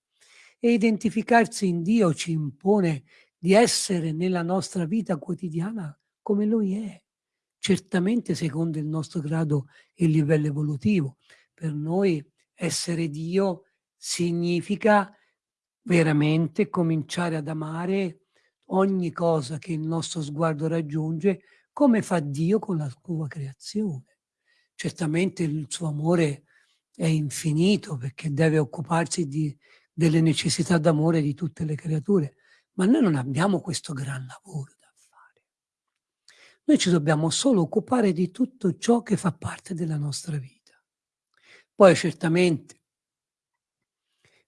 E identificarsi in Dio ci impone di essere nella nostra vita quotidiana come Lui è, certamente secondo il nostro grado e livello evolutivo. Per noi essere Dio significa veramente cominciare ad amare ogni cosa che il nostro sguardo raggiunge come fa Dio con la sua creazione. Certamente il suo amore è infinito perché deve occuparsi di, delle necessità d'amore di tutte le creature, ma noi non abbiamo questo gran lavoro da fare. Noi ci dobbiamo solo occupare di tutto ciò che fa parte della nostra vita. Poi certamente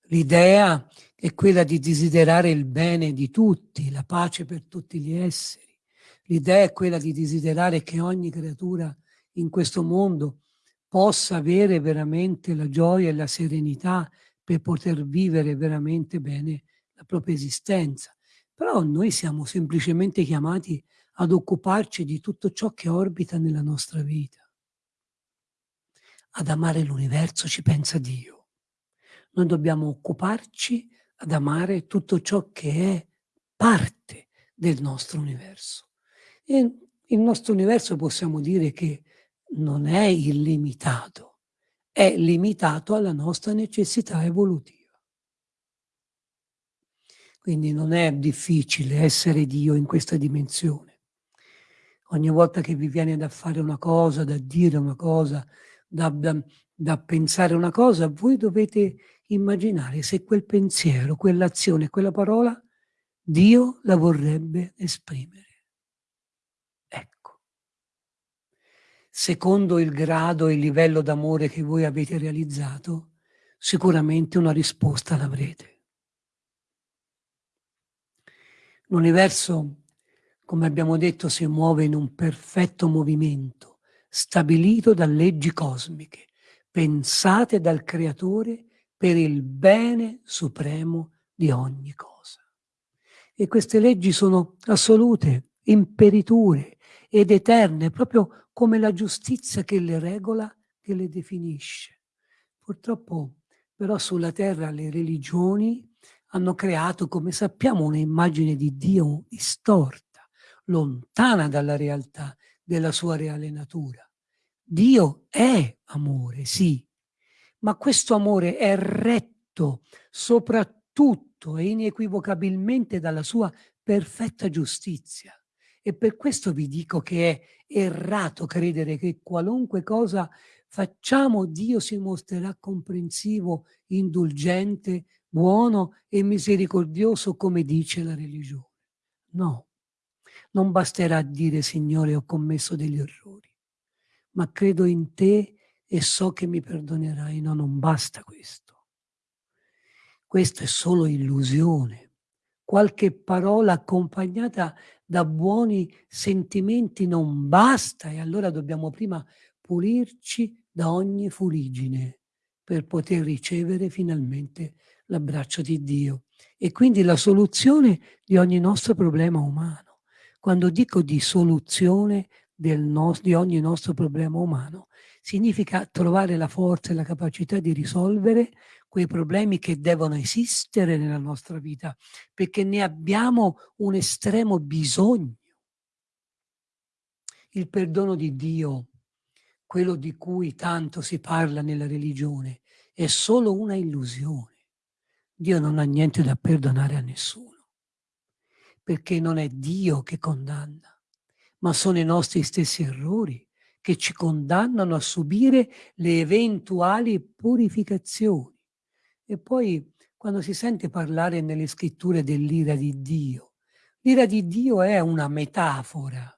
l'idea è quella di desiderare il bene di tutti, la pace per tutti gli esseri. L'idea è quella di desiderare che ogni creatura in questo mondo possa avere veramente la gioia e la serenità per poter vivere veramente bene la propria esistenza. Però noi siamo semplicemente chiamati ad occuparci di tutto ciò che orbita nella nostra vita. Ad amare l'universo ci pensa Dio. Noi dobbiamo occuparci ad amare tutto ciò che è parte del nostro universo. E il nostro universo possiamo dire che non è illimitato, è limitato alla nostra necessità evolutiva. Quindi non è difficile essere Dio in questa dimensione. Ogni volta che vi viene da fare una cosa, da dire una cosa, da, da, da pensare una cosa, voi dovete immaginare se quel pensiero, quell'azione, quella parola, Dio la vorrebbe esprimere. Ecco. Secondo il grado e il livello d'amore che voi avete realizzato, sicuramente una risposta l'avrete. L'universo, come abbiamo detto, si muove in un perfetto movimento, stabilito da leggi cosmiche, pensate dal Creatore per il bene supremo di ogni cosa. E queste leggi sono assolute, imperiture ed eterne, proprio come la giustizia che le regola, che le definisce. Purtroppo però sulla terra le religioni hanno creato, come sappiamo, un'immagine di Dio distorta, lontana dalla realtà della sua reale natura. Dio è amore, sì, ma questo amore è retto soprattutto e inequivocabilmente dalla sua perfetta giustizia. E per questo vi dico che è errato credere che qualunque cosa facciamo Dio si mostrerà comprensivo, indulgente, buono e misericordioso come dice la religione. No, non basterà dire Signore ho commesso degli errori, ma credo in te e so che mi perdonerai. No, non basta questo. Questo è solo illusione. Qualche parola accompagnata da buoni sentimenti non basta e allora dobbiamo prima pulirci da ogni fuligine per poter ricevere finalmente l'abbraccio di Dio e quindi la soluzione di ogni nostro problema umano. Quando dico di soluzione no di ogni nostro problema umano, significa trovare la forza e la capacità di risolvere quei problemi che devono esistere nella nostra vita, perché ne abbiamo un estremo bisogno. Il perdono di Dio, quello di cui tanto si parla nella religione, è solo una illusione. Dio non ha niente da perdonare a nessuno, perché non è Dio che condanna, ma sono i nostri stessi errori che ci condannano a subire le eventuali purificazioni. E poi quando si sente parlare nelle scritture dell'ira di Dio, l'ira di Dio è una metafora.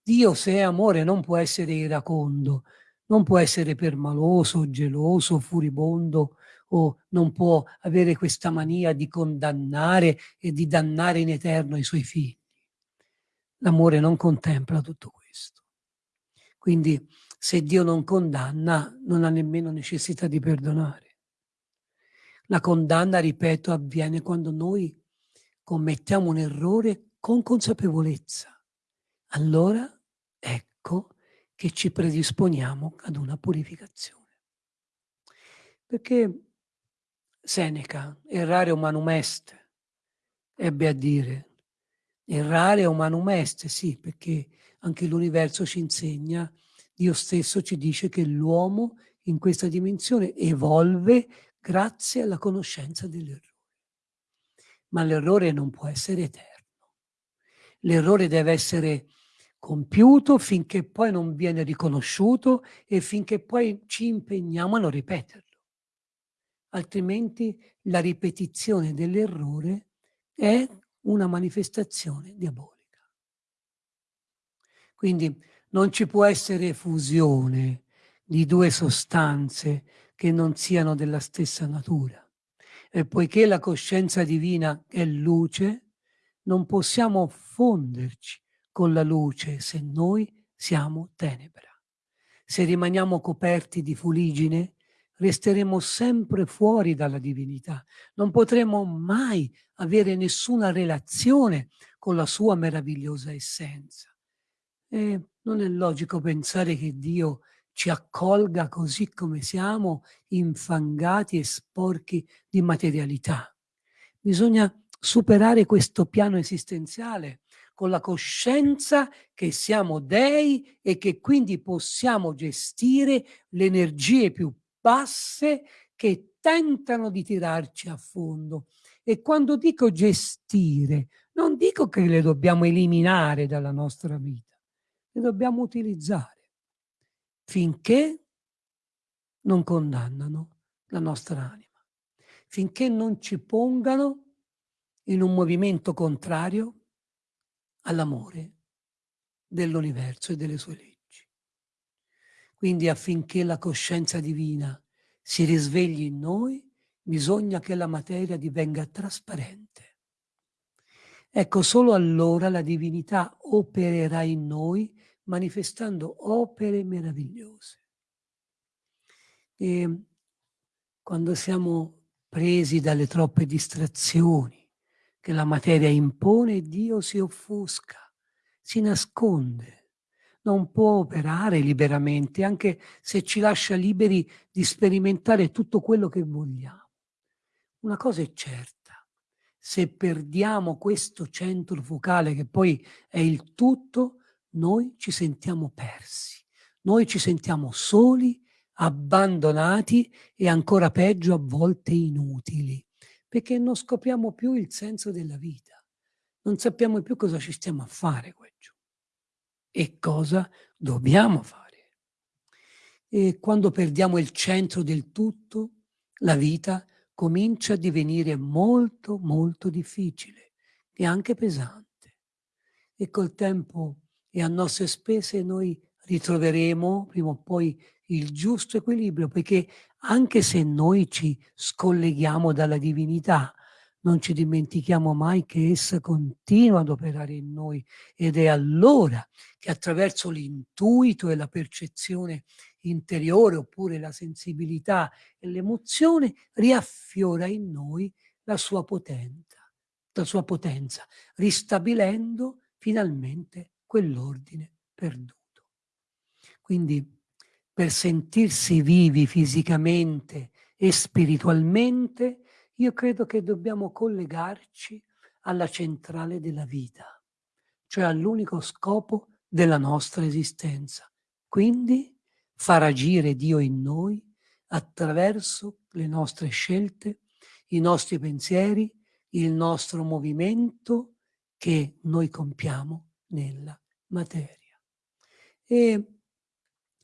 Dio se è amore non può essere iracondo, non può essere permaloso, geloso, furibondo o non può avere questa mania di condannare e di dannare in eterno i suoi figli. L'amore non contempla tutto questo. Quindi se Dio non condanna, non ha nemmeno necessità di perdonare. La condanna, ripeto, avviene quando noi commettiamo un errore con consapevolezza. Allora ecco che ci predisponiamo ad una purificazione. Perché Seneca, errare umanum est, ebbe a dire, errare umanum est, sì, perché anche l'universo ci insegna, Dio stesso ci dice che l'uomo in questa dimensione evolve grazie alla conoscenza dell'errore. Ma l'errore non può essere eterno. L'errore deve essere compiuto finché poi non viene riconosciuto e finché poi ci impegniamo a non ripeterlo. Altrimenti la ripetizione dell'errore è una manifestazione diabolica. Quindi non ci può essere fusione di due sostanze che non siano della stessa natura. E poiché la coscienza divina è luce, non possiamo fonderci con la luce se noi siamo tenebra. Se rimaniamo coperti di fuligine, resteremo sempre fuori dalla divinità. Non potremo mai avere nessuna relazione con la sua meravigliosa essenza. E non è logico pensare che Dio ci accolga così come siamo, infangati e sporchi di materialità. Bisogna superare questo piano esistenziale con la coscienza che siamo dei e che quindi possiamo gestire le energie più basse che tentano di tirarci a fondo. E quando dico gestire, non dico che le dobbiamo eliminare dalla nostra vita, le dobbiamo utilizzare finché non condannano la nostra anima, finché non ci pongano in un movimento contrario all'amore dell'universo e delle sue leggi. Quindi affinché la coscienza divina si risvegli in noi, bisogna che la materia divenga trasparente. Ecco, solo allora la divinità opererà in noi manifestando opere meravigliose. E quando siamo presi dalle troppe distrazioni che la materia impone, Dio si offusca, si nasconde, non può operare liberamente, anche se ci lascia liberi di sperimentare tutto quello che vogliamo. Una cosa è certa, se perdiamo questo centro focale che poi è il tutto, noi ci sentiamo persi, noi ci sentiamo soli abbandonati e ancora peggio a volte inutili, perché non scopriamo più il senso della vita, non sappiamo più cosa ci stiamo a fare qua giù e cosa dobbiamo fare. E quando perdiamo il centro del tutto, la vita comincia a divenire molto molto difficile e anche pesante. E col tempo e a nostre spese noi ritroveremo prima o poi il giusto equilibrio, perché anche se noi ci scolleghiamo dalla divinità, non ci dimentichiamo mai che essa continua ad operare in noi ed è allora che attraverso l'intuito e la percezione interiore oppure la sensibilità e l'emozione riaffiora in noi la sua potenza, la sua potenza, ristabilendo finalmente quell'ordine perduto. Quindi per sentirsi vivi fisicamente e spiritualmente, io credo che dobbiamo collegarci alla centrale della vita, cioè all'unico scopo della nostra esistenza. Quindi far agire Dio in noi attraverso le nostre scelte, i nostri pensieri, il nostro movimento che noi compiamo nella materia. E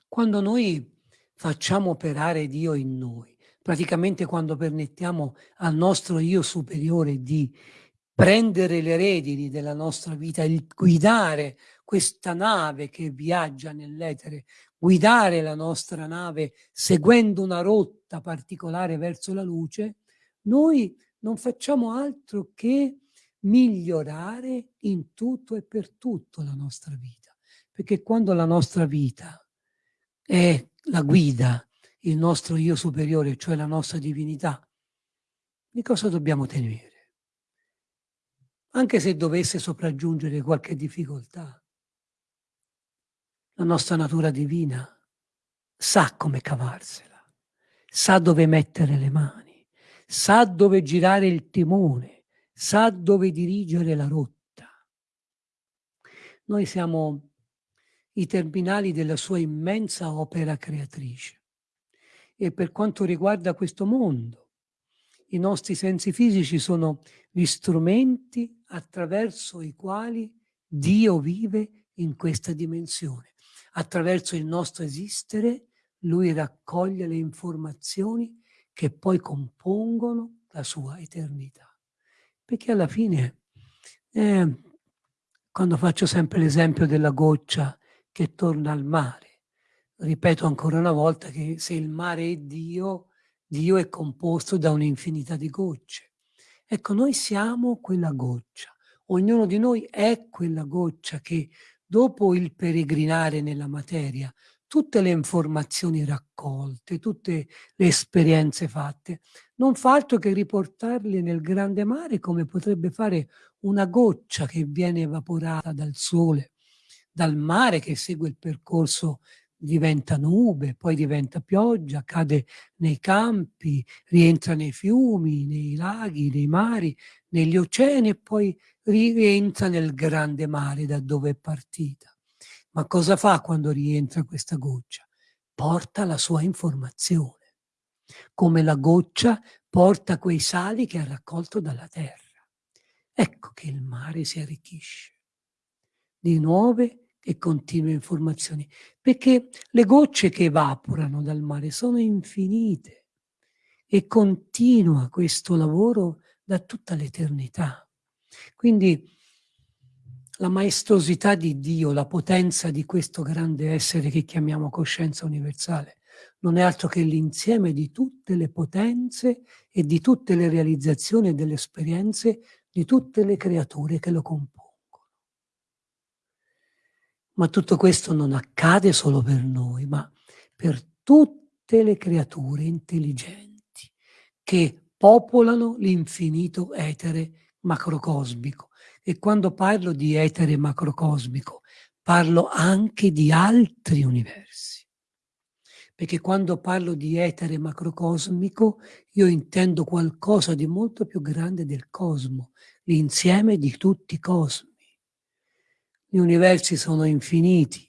quando noi facciamo operare Dio in noi, praticamente quando permettiamo al nostro io superiore di prendere le redini della nostra vita, il guidare questa nave che viaggia nell'etere, guidare la nostra nave seguendo una rotta particolare verso la luce, noi non facciamo altro che migliorare in tutto e per tutto la nostra vita. Perché quando la nostra vita è la guida, il nostro io superiore, cioè la nostra divinità, di cosa dobbiamo temere? Anche se dovesse sopraggiungere qualche difficoltà, la nostra natura divina sa come cavarsela, sa dove mettere le mani, sa dove girare il timone, sa dove dirigere la rotta. Noi siamo i terminali della sua immensa opera creatrice. E per quanto riguarda questo mondo, i nostri sensi fisici sono gli strumenti attraverso i quali Dio vive in questa dimensione. Attraverso il nostro esistere, Lui raccoglie le informazioni che poi compongono la sua eternità. Perché alla fine, eh, quando faccio sempre l'esempio della goccia che torna al mare. Ripeto ancora una volta che se il mare è Dio, Dio è composto da un'infinità di gocce. Ecco, noi siamo quella goccia. Ognuno di noi è quella goccia che dopo il peregrinare nella materia, tutte le informazioni raccolte, tutte le esperienze fatte, non fa altro che riportarle nel grande mare come potrebbe fare una goccia che viene evaporata dal sole dal mare che segue il percorso diventa nube, poi diventa pioggia, cade nei campi, rientra nei fiumi, nei laghi, nei mari, negli oceani e poi rientra nel grande mare da dove è partita. Ma cosa fa quando rientra questa goccia? Porta la sua informazione, come la goccia porta quei sali che ha raccolto dalla terra. Ecco che il mare si arricchisce di nuove e continue informazioni, perché le gocce che evaporano dal mare sono infinite e continua questo lavoro da tutta l'eternità. Quindi la maestosità di Dio, la potenza di questo grande essere che chiamiamo coscienza universale, non è altro che l'insieme di tutte le potenze e di tutte le realizzazioni e delle esperienze di tutte le creature che lo compongono. Ma tutto questo non accade solo per noi, ma per tutte le creature intelligenti che popolano l'infinito etere macrocosmico. E quando parlo di etere macrocosmico, parlo anche di altri universi. Perché quando parlo di etere macrocosmico, io intendo qualcosa di molto più grande del cosmo, l'insieme di tutti i cosmi. Gli universi sono infiniti.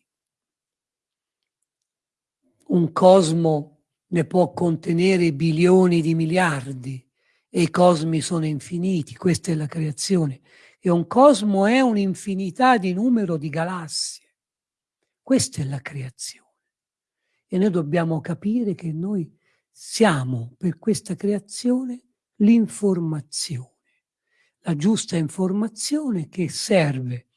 Un cosmo ne può contenere bilioni di miliardi e i cosmi sono infiniti, questa è la creazione. E un cosmo è un'infinità di numero di galassie. Questa è la creazione. E noi dobbiamo capire che noi siamo per questa creazione l'informazione, la giusta informazione che serve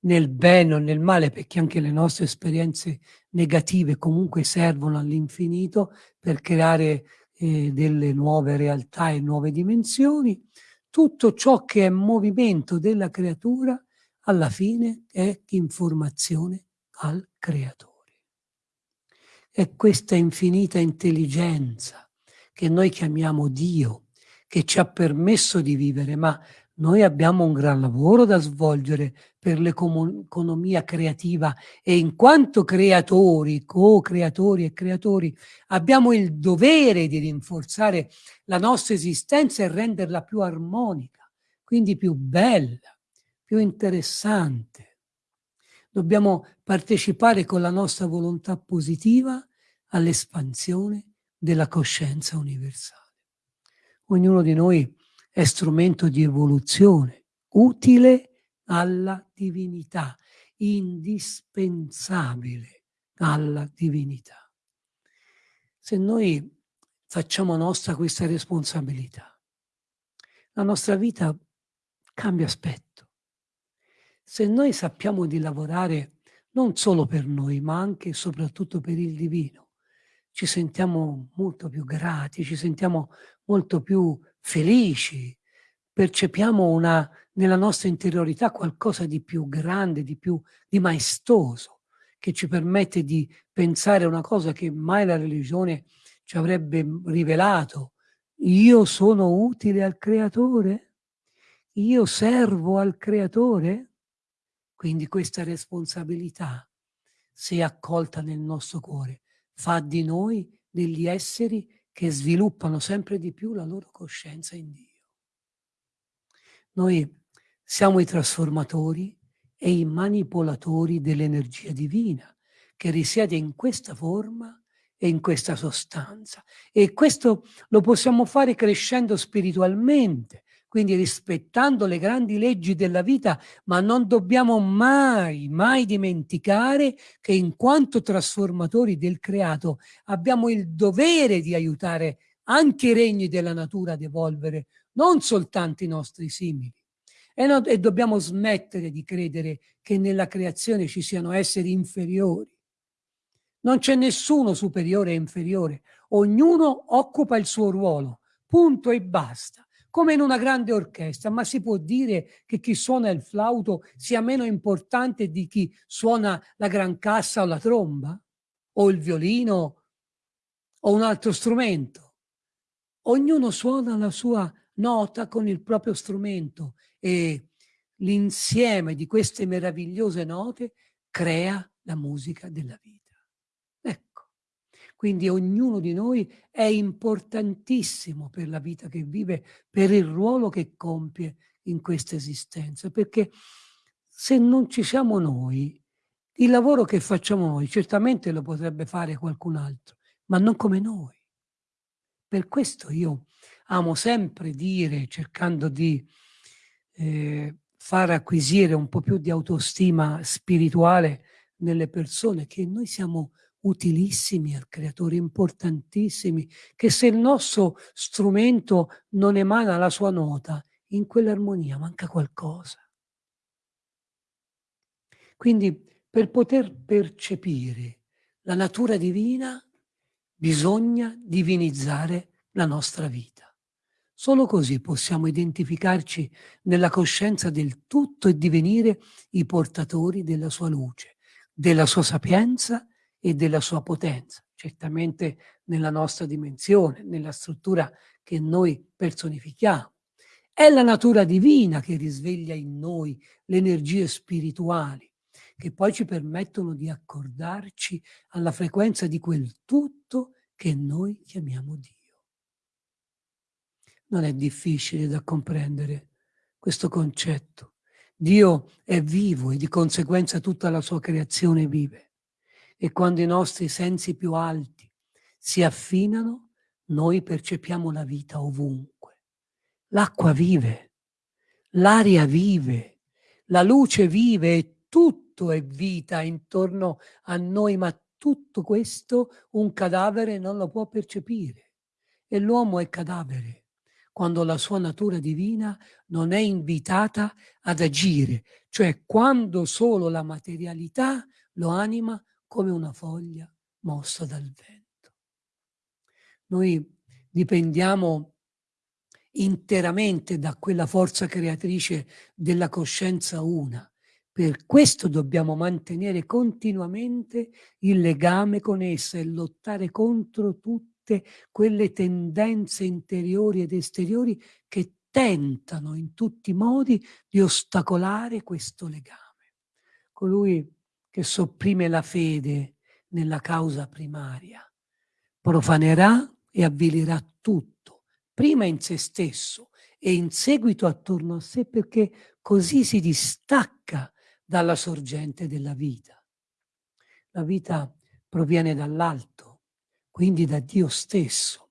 nel bene o nel male, perché anche le nostre esperienze negative comunque servono all'infinito per creare eh, delle nuove realtà e nuove dimensioni, tutto ciò che è movimento della creatura alla fine è informazione al creatore. È questa infinita intelligenza che noi chiamiamo Dio, che ci ha permesso di vivere, ma noi abbiamo un gran lavoro da svolgere per l'economia creativa e in quanto creatori, co-creatori e creatori, abbiamo il dovere di rinforzare la nostra esistenza e renderla più armonica, quindi più bella, più interessante. Dobbiamo partecipare con la nostra volontà positiva all'espansione della coscienza universale. Ognuno di noi è strumento di evoluzione, utile alla divinità, indispensabile alla divinità. Se noi facciamo nostra questa responsabilità, la nostra vita cambia aspetto. Se noi sappiamo di lavorare non solo per noi, ma anche e soprattutto per il divino, ci sentiamo molto più grati, ci sentiamo molto più felici, percepiamo una, nella nostra interiorità qualcosa di più grande, di più di maestoso, che ci permette di pensare una cosa che mai la religione ci avrebbe rivelato. Io sono utile al creatore? Io servo al creatore? Quindi questa responsabilità, se accolta nel nostro cuore, fa di noi degli esseri che sviluppano sempre di più la loro coscienza in Dio. Noi siamo i trasformatori e i manipolatori dell'energia divina che risiede in questa forma e in questa sostanza. E questo lo possiamo fare crescendo spiritualmente, quindi rispettando le grandi leggi della vita, ma non dobbiamo mai, mai dimenticare che in quanto trasformatori del creato abbiamo il dovere di aiutare anche i regni della natura ad evolvere, non soltanto i nostri simili. E, no, e dobbiamo smettere di credere che nella creazione ci siano esseri inferiori. Non c'è nessuno superiore e inferiore, ognuno occupa il suo ruolo, punto e basta come in una grande orchestra, ma si può dire che chi suona il flauto sia meno importante di chi suona la gran cassa o la tromba? O il violino? O un altro strumento? Ognuno suona la sua nota con il proprio strumento e l'insieme di queste meravigliose note crea la musica della vita. Quindi ognuno di noi è importantissimo per la vita che vive, per il ruolo che compie in questa esistenza, perché se non ci siamo noi, il lavoro che facciamo noi certamente lo potrebbe fare qualcun altro, ma non come noi. Per questo io amo sempre dire, cercando di eh, far acquisire un po' più di autostima spirituale nelle persone, che noi siamo utilissimi al creatore, importantissimi, che se il nostro strumento non emana la sua nota, in quell'armonia manca qualcosa. Quindi per poter percepire la natura divina bisogna divinizzare la nostra vita. Solo così possiamo identificarci nella coscienza del tutto e divenire i portatori della sua luce, della sua sapienza e della sua potenza, certamente nella nostra dimensione, nella struttura che noi personifichiamo. È la natura divina che risveglia in noi le energie spirituali, che poi ci permettono di accordarci alla frequenza di quel tutto che noi chiamiamo Dio. Non è difficile da comprendere questo concetto. Dio è vivo e di conseguenza tutta la sua creazione vive e quando i nostri sensi più alti si affinano, noi percepiamo la vita ovunque. L'acqua vive, l'aria vive, la luce vive e tutto è vita intorno a noi, ma tutto questo un cadavere non lo può percepire. E l'uomo è cadavere quando la sua natura divina non è invitata ad agire, cioè quando solo la materialità lo anima come una foglia mossa dal vento. Noi dipendiamo interamente da quella forza creatrice della coscienza una. Per questo dobbiamo mantenere continuamente il legame con essa e lottare contro tutte quelle tendenze interiori ed esteriori che tentano in tutti i modi di ostacolare questo legame. Colui che sopprime la fede nella causa primaria profanerà e avvilirà tutto, prima in se stesso e in seguito attorno a sé perché così si distacca dalla sorgente della vita. La vita proviene dall'alto, quindi da Dio stesso.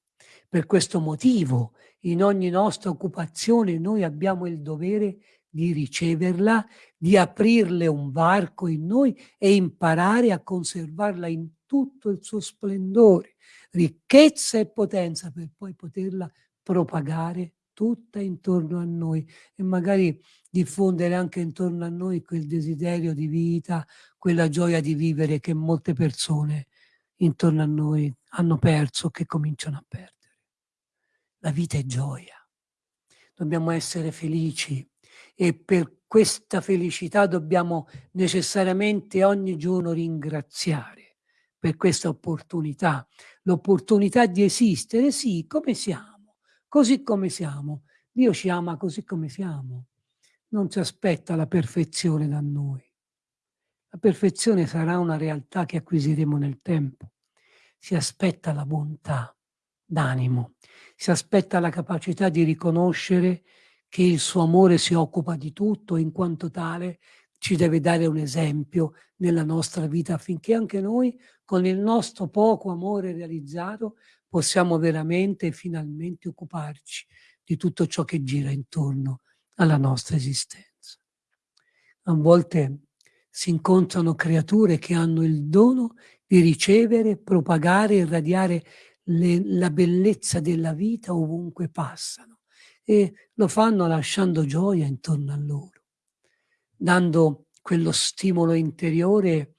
Per questo motivo in ogni nostra occupazione noi abbiamo il dovere di riceverla, di aprirle un varco in noi e imparare a conservarla in tutto il suo splendore, ricchezza e potenza per poi poterla propagare tutta intorno a noi e magari diffondere anche intorno a noi quel desiderio di vita, quella gioia di vivere che molte persone intorno a noi hanno perso, che cominciano a perdere. La vita è gioia. Dobbiamo essere felici e per questa felicità dobbiamo necessariamente ogni giorno ringraziare per questa opportunità, l'opportunità di esistere, sì, come siamo, così come siamo. Dio ci ama così come siamo, non ci aspetta la perfezione da noi. La perfezione sarà una realtà che acquisiremo nel tempo. Si aspetta la bontà d'animo, si aspetta la capacità di riconoscere che il suo amore si occupa di tutto e in quanto tale ci deve dare un esempio nella nostra vita affinché anche noi con il nostro poco amore realizzato possiamo veramente e finalmente occuparci di tutto ciò che gira intorno alla nostra esistenza. A volte si incontrano creature che hanno il dono di ricevere, propagare e irradiare le, la bellezza della vita ovunque passano e lo fanno lasciando gioia intorno a loro, dando quello stimolo interiore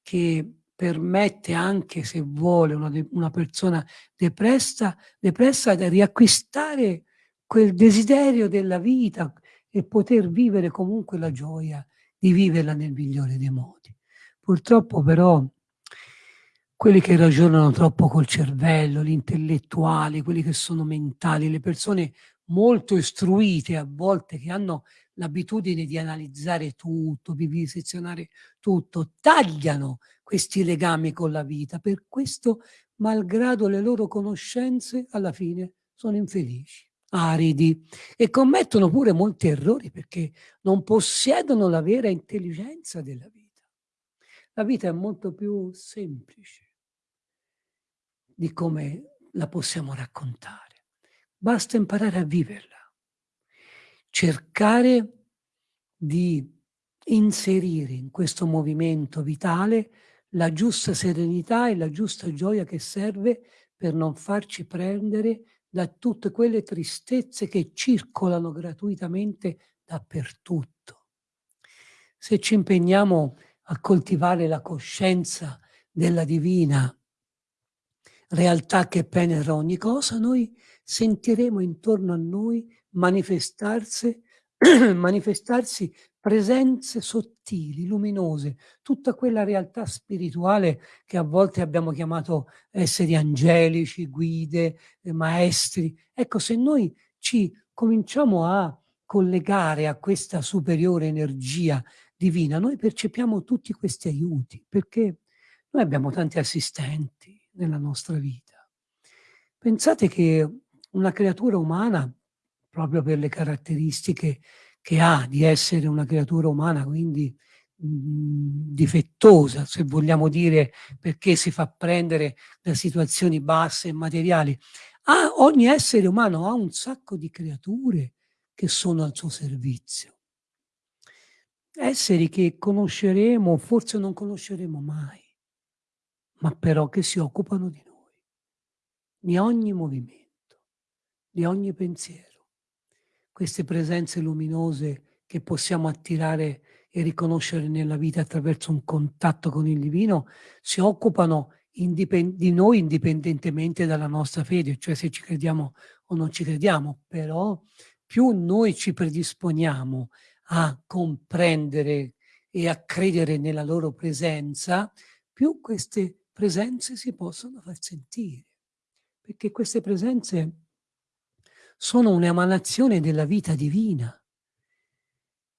che permette anche se vuole una, una persona depressa, depressa di riacquistare quel desiderio della vita e poter vivere comunque la gioia di viverla nel migliore dei modi. Purtroppo però quelli che ragionano troppo col cervello, gli intellettuali, quelli che sono mentali, le persone molto istruite a volte che hanno l'abitudine di analizzare tutto, di vivisezionare tutto, tagliano questi legami con la vita. Per questo, malgrado le loro conoscenze, alla fine sono infelici aridi e commettono pure molti errori perché non possiedono la vera intelligenza della vita. La vita è molto più semplice di come la possiamo raccontare. Basta imparare a viverla, cercare di inserire in questo movimento vitale la giusta serenità e la giusta gioia che serve per non farci prendere da tutte quelle tristezze che circolano gratuitamente dappertutto. Se ci impegniamo a coltivare la coscienza della divina realtà che penetra ogni cosa, noi sentiremo intorno a noi manifestarsi, (clears throat) manifestarsi presenze sottili, luminose, tutta quella realtà spirituale che a volte abbiamo chiamato esseri angelici, guide, eh, maestri. Ecco, se noi ci cominciamo a collegare a questa superiore energia divina, noi percepiamo tutti questi aiuti, perché noi abbiamo tanti assistenti nella nostra vita. Pensate che una creatura umana, proprio per le caratteristiche che ha di essere una creatura umana, quindi mh, difettosa, se vogliamo dire, perché si fa prendere da situazioni basse e materiali. Ah, ogni essere umano ha un sacco di creature che sono al suo servizio. Esseri che conosceremo, forse non conosceremo mai, ma però che si occupano di noi, di ogni movimento, di ogni pensiero. Queste presenze luminose che possiamo attirare e riconoscere nella vita attraverso un contatto con il divino si occupano di noi indipendentemente dalla nostra fede, cioè se ci crediamo o non ci crediamo, però più noi ci predisponiamo a comprendere e a credere nella loro presenza, più queste presenze si possono far sentire. Perché queste presenze sono un'emanazione della vita divina.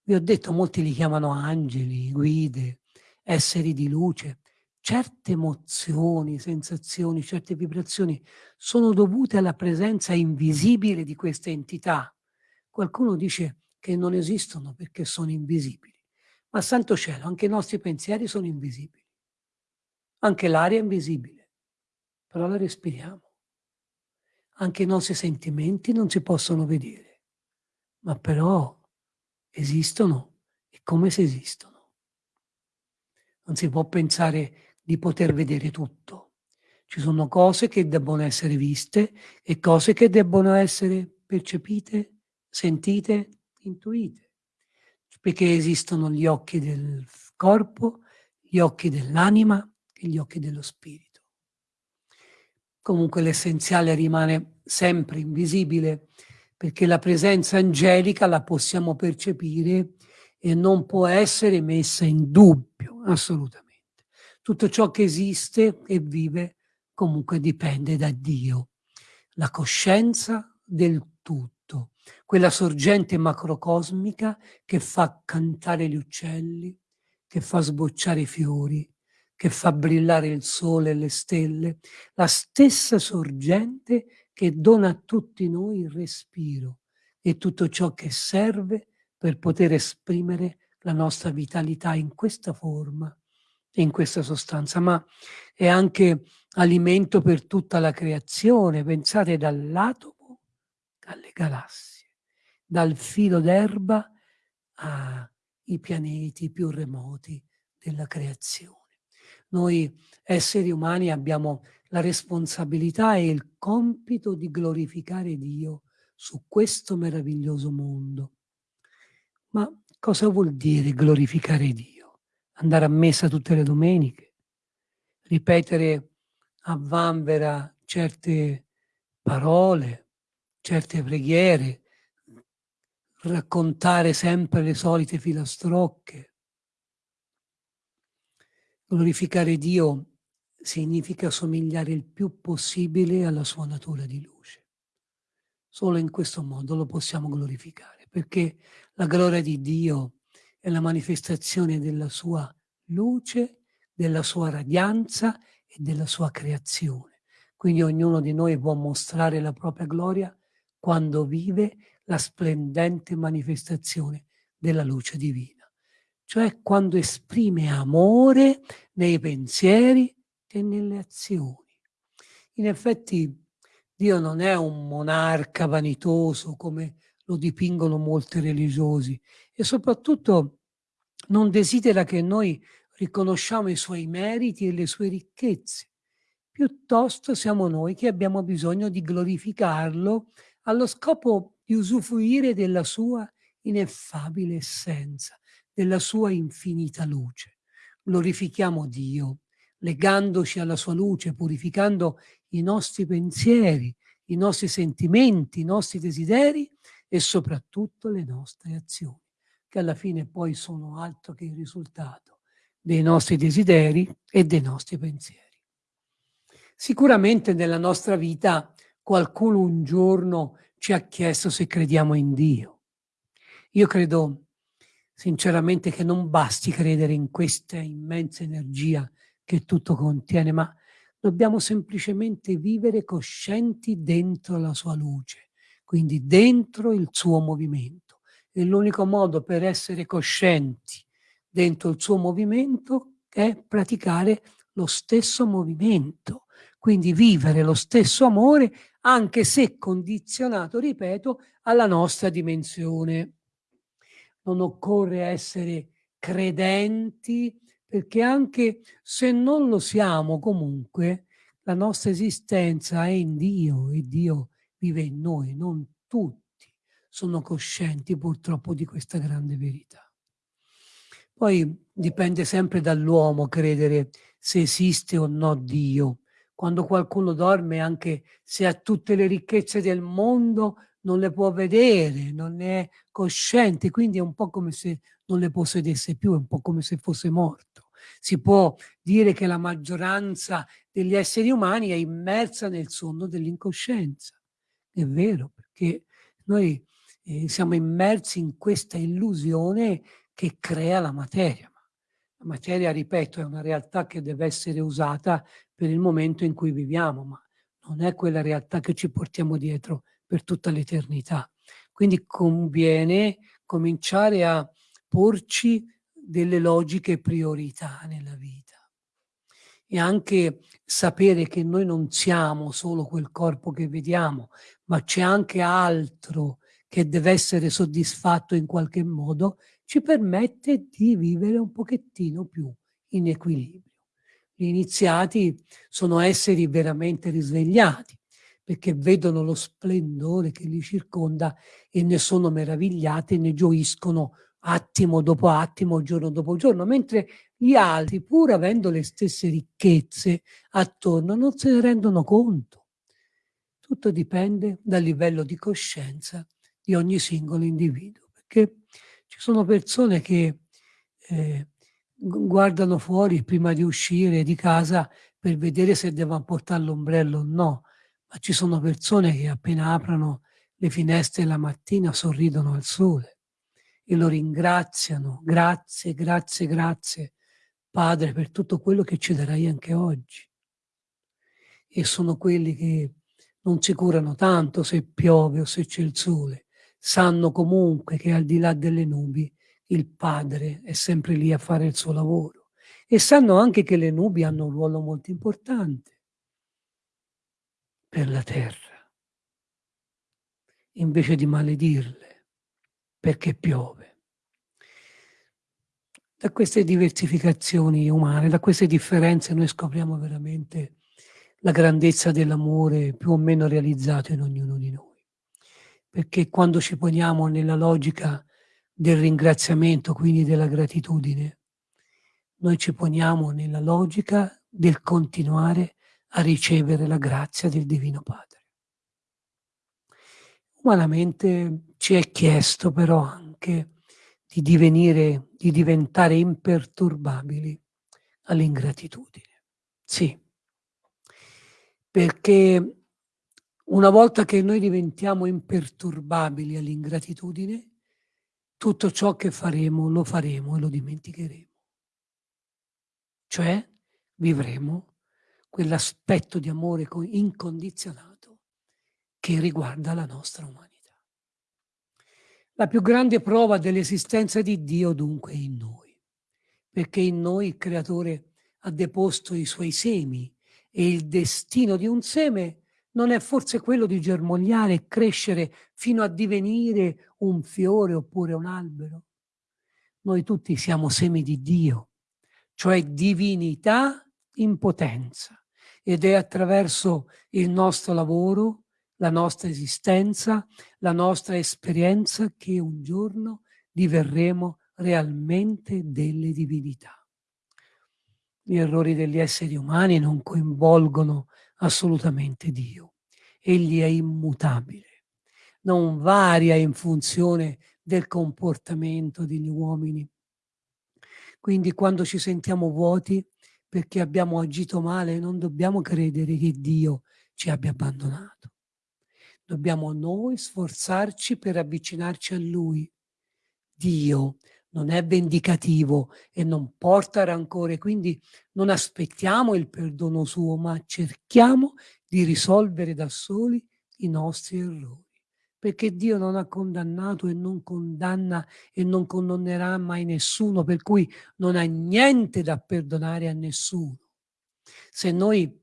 Vi ho detto, molti li chiamano angeli, guide, esseri di luce. Certe emozioni, sensazioni, certe vibrazioni sono dovute alla presenza invisibile di queste entità. Qualcuno dice che non esistono perché sono invisibili. Ma santo cielo, anche i nostri pensieri sono invisibili. Anche l'aria è invisibile, però la respiriamo. Anche i nostri sentimenti non si possono vedere, ma però esistono e come se esistono. Non si può pensare di poter vedere tutto. Ci sono cose che debbono essere viste e cose che debbono essere percepite, sentite intuite, perché esistono gli occhi del corpo, gli occhi dell'anima e gli occhi dello spirito. Comunque l'essenziale rimane sempre invisibile, perché la presenza angelica la possiamo percepire e non può essere messa in dubbio, assolutamente. Tutto ciò che esiste e vive comunque dipende da Dio. La coscienza del tutto quella sorgente macrocosmica che fa cantare gli uccelli, che fa sbocciare i fiori, che fa brillare il sole e le stelle, la stessa sorgente che dona a tutti noi il respiro e tutto ciò che serve per poter esprimere la nostra vitalità in questa forma e in questa sostanza, ma è anche alimento per tutta la creazione. Pensate dall'atomo alle galassie dal filo d'erba ai pianeti più remoti della creazione. Noi esseri umani abbiamo la responsabilità e il compito di glorificare Dio su questo meraviglioso mondo. Ma cosa vuol dire glorificare Dio? Andare a messa tutte le domeniche? Ripetere a vanvera certe parole, certe preghiere, raccontare sempre le solite filastrocche. Glorificare Dio significa somigliare il più possibile alla sua natura di luce. Solo in questo modo lo possiamo glorificare, perché la gloria di Dio è la manifestazione della sua luce, della sua radianza e della sua creazione. Quindi ognuno di noi può mostrare la propria gloria quando vive la splendente manifestazione della luce divina, cioè quando esprime amore nei pensieri e nelle azioni. In effetti Dio non è un monarca vanitoso come lo dipingono molti religiosi e soprattutto non desidera che noi riconosciamo i suoi meriti e le sue ricchezze. Piuttosto siamo noi che abbiamo bisogno di glorificarlo allo scopo di usufruire della sua ineffabile essenza, della sua infinita luce. Glorifichiamo Dio, legandoci alla sua luce, purificando i nostri pensieri, i nostri sentimenti, i nostri desideri e soprattutto le nostre azioni, che alla fine poi sono altro che il risultato dei nostri desideri e dei nostri pensieri. Sicuramente nella nostra vita qualcuno un giorno ci ha chiesto se crediamo in Dio. Io credo sinceramente che non basti credere in questa immensa energia che tutto contiene, ma dobbiamo semplicemente vivere coscienti dentro la sua luce, quindi dentro il suo movimento. E l'unico modo per essere coscienti dentro il suo movimento è praticare lo stesso movimento, quindi vivere lo stesso amore anche se condizionato, ripeto, alla nostra dimensione. Non occorre essere credenti perché anche se non lo siamo comunque, la nostra esistenza è in Dio e Dio vive in noi, non tutti sono coscienti purtroppo di questa grande verità. Poi dipende sempre dall'uomo credere se esiste o no Dio. Quando qualcuno dorme, anche se ha tutte le ricchezze del mondo, non le può vedere, non è cosciente, quindi è un po' come se non le possedesse più, è un po' come se fosse morto. Si può dire che la maggioranza degli esseri umani è immersa nel sonno dell'incoscienza. È vero, perché noi eh, siamo immersi in questa illusione che crea la materia. La materia, ripeto, è una realtà che deve essere usata per il momento in cui viviamo, ma non è quella realtà che ci portiamo dietro per tutta l'eternità. Quindi conviene cominciare a porci delle logiche priorità nella vita e anche sapere che noi non siamo solo quel corpo che vediamo, ma c'è anche altro che deve essere soddisfatto in qualche modo, ci permette di vivere un pochettino più in equilibrio. Gli iniziati sono esseri veramente risvegliati, perché vedono lo splendore che li circonda e ne sono meravigliati e ne gioiscono attimo dopo attimo, giorno dopo giorno, mentre gli altri, pur avendo le stesse ricchezze attorno, non se ne rendono conto. Tutto dipende dal livello di coscienza di ogni singolo individuo, perché ci sono persone che eh, guardano fuori prima di uscire di casa per vedere se devono portare l'ombrello o no, ma ci sono persone che appena aprono le finestre la mattina sorridono al sole e lo ringraziano. Grazie, grazie, grazie, Padre, per tutto quello che ci darai anche oggi. E sono quelli che non si curano tanto se piove o se c'è il sole, sanno comunque che al di là delle nubi il Padre è sempre lì a fare il suo lavoro e sanno anche che le nubi hanno un ruolo molto importante per la terra. Invece di maledirle, perché piove. Da queste diversificazioni umane, da queste differenze noi scopriamo veramente la grandezza dell'amore più o meno realizzato in ognuno di noi. Perché quando ci poniamo nella logica del ringraziamento, quindi della gratitudine, noi ci poniamo nella logica del continuare a ricevere la grazia del Divino Padre. Umanamente ci è chiesto però anche di divenire, di diventare imperturbabili all'ingratitudine. Sì, perché una volta che noi diventiamo imperturbabili all'ingratitudine, tutto ciò che faremo lo faremo e lo dimenticheremo. Cioè vivremo quell'aspetto di amore incondizionato che riguarda la nostra umanità. La più grande prova dell'esistenza di Dio dunque è in noi, perché in noi il Creatore ha deposto i suoi semi e il destino di un seme non è forse quello di germogliare e crescere fino a divenire un fiore oppure un albero? Noi tutti siamo semi di Dio, cioè divinità in potenza, ed è attraverso il nostro lavoro, la nostra esistenza, la nostra esperienza che un giorno diverremo realmente delle divinità. Gli errori degli esseri umani non coinvolgono assolutamente Dio. Egli è immutabile, non varia in funzione del comportamento degli uomini. Quindi quando ci sentiamo vuoti perché abbiamo agito male, non dobbiamo credere che Dio ci abbia abbandonato. Dobbiamo noi sforzarci per avvicinarci a Lui. Dio non è vendicativo e non porta rancore, quindi non aspettiamo il perdono suo, ma cerchiamo di risolvere da soli i nostri errori, perché Dio non ha condannato e non condanna e non condannerà mai nessuno, per cui non ha niente da perdonare a nessuno. Se noi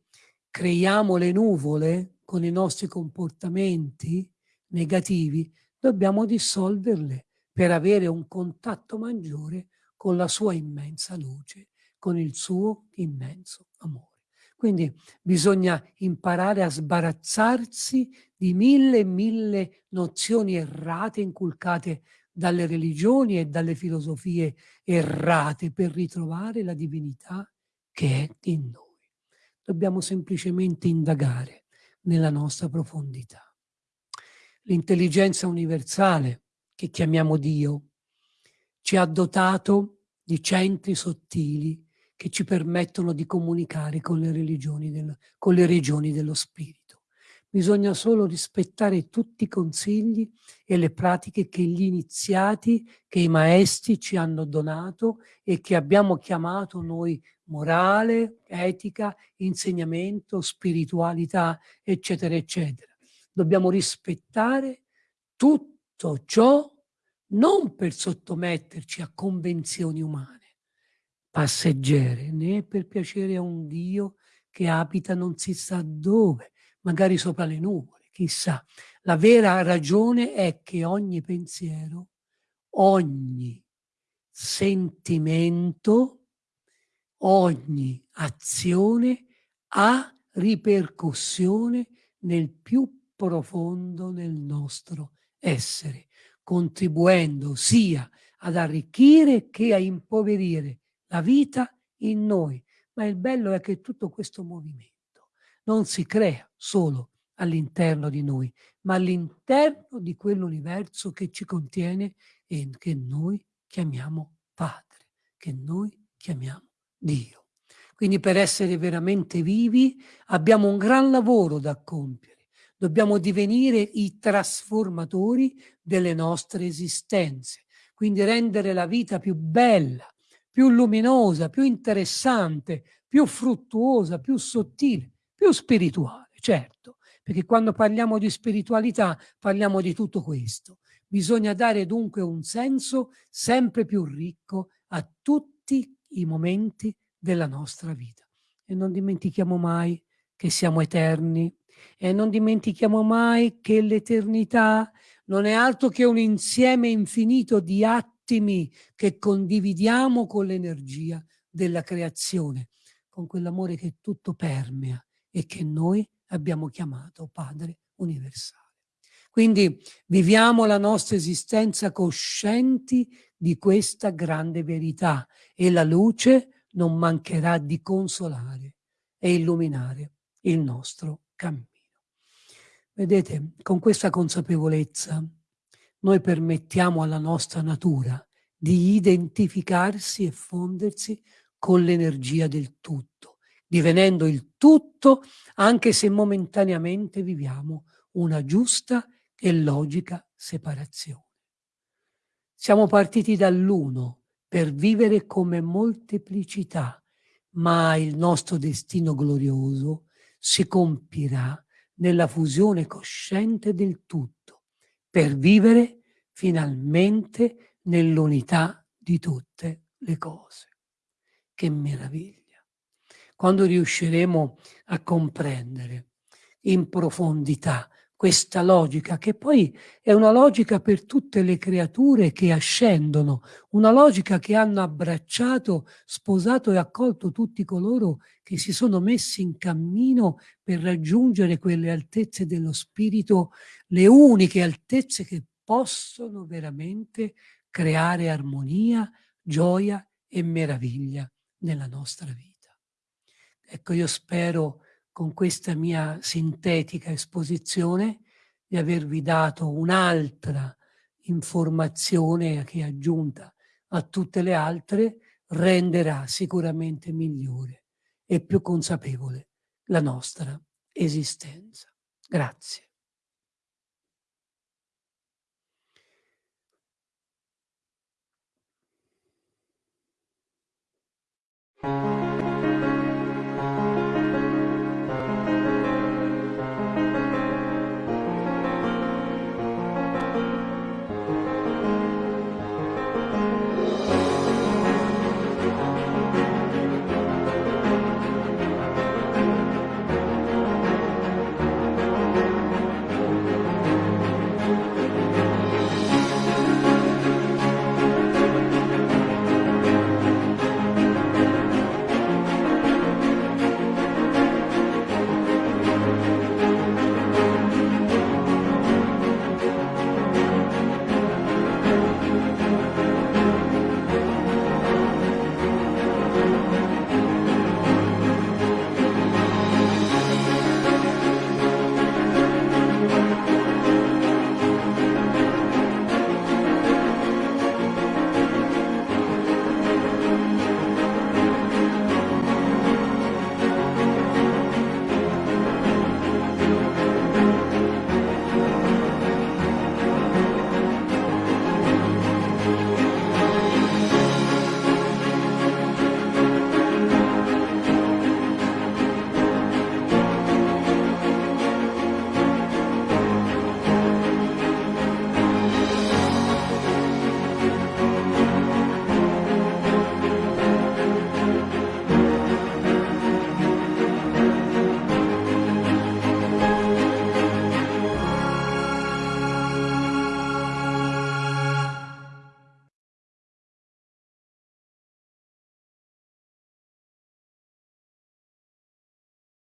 creiamo le nuvole con i nostri comportamenti negativi, dobbiamo dissolverle per avere un contatto maggiore con la sua immensa luce, con il suo immenso amore. Quindi bisogna imparare a sbarazzarsi di mille e mille nozioni errate inculcate dalle religioni e dalle filosofie errate per ritrovare la divinità che è in noi. Dobbiamo semplicemente indagare nella nostra profondità. L'intelligenza universale, che chiamiamo Dio, ci ha dotato di centri sottili che ci permettono di comunicare con le, del, con le regioni dello spirito. Bisogna solo rispettare tutti i consigli e le pratiche che gli iniziati, che i maestri ci hanno donato e che abbiamo chiamato noi morale, etica, insegnamento, spiritualità, eccetera, eccetera. Dobbiamo rispettare tutto ciò non per sottometterci a convenzioni umane, passeggere, né per piacere a un Dio che abita non si sa dove, magari sopra le nuvole, chissà. La vera ragione è che ogni pensiero, ogni sentimento, ogni azione ha ripercussione nel più profondo del nostro essere, contribuendo sia ad arricchire che a impoverire la vita in noi. Ma il bello è che tutto questo movimento non si crea solo all'interno di noi, ma all'interno di quell'universo che ci contiene e che noi chiamiamo Padre, che noi chiamiamo Dio. Quindi per essere veramente vivi abbiamo un gran lavoro da compiere. Dobbiamo divenire i trasformatori delle nostre esistenze, quindi rendere la vita più bella, più luminosa, più interessante, più fruttuosa, più sottile, più spirituale, certo, perché quando parliamo di spiritualità parliamo di tutto questo. Bisogna dare dunque un senso sempre più ricco a tutti i momenti della nostra vita. E non dimentichiamo mai che siamo eterni e non dimentichiamo mai che l'eternità non è altro che un insieme infinito di atti attimi che condividiamo con l'energia della creazione, con quell'amore che tutto permea e che noi abbiamo chiamato Padre universale. Quindi viviamo la nostra esistenza coscienti di questa grande verità e la luce non mancherà di consolare e illuminare il nostro cammino. Vedete, con questa consapevolezza noi permettiamo alla nostra natura di identificarsi e fondersi con l'energia del tutto, divenendo il tutto anche se momentaneamente viviamo una giusta e logica separazione. Siamo partiti dall'uno per vivere come molteplicità, ma il nostro destino glorioso si compirà nella fusione cosciente del tutto, per vivere finalmente nell'unità di tutte le cose. Che meraviglia! Quando riusciremo a comprendere in profondità questa logica, che poi è una logica per tutte le creature che ascendono, una logica che hanno abbracciato, sposato e accolto tutti coloro che si sono messi in cammino per raggiungere quelle altezze dello spirito, le uniche altezze che possono veramente creare armonia, gioia e meraviglia nella nostra vita. Ecco, io spero con questa mia sintetica esposizione di avervi dato un'altra informazione che aggiunta a tutte le altre renderà sicuramente migliore e più consapevole la nostra esistenza. Grazie.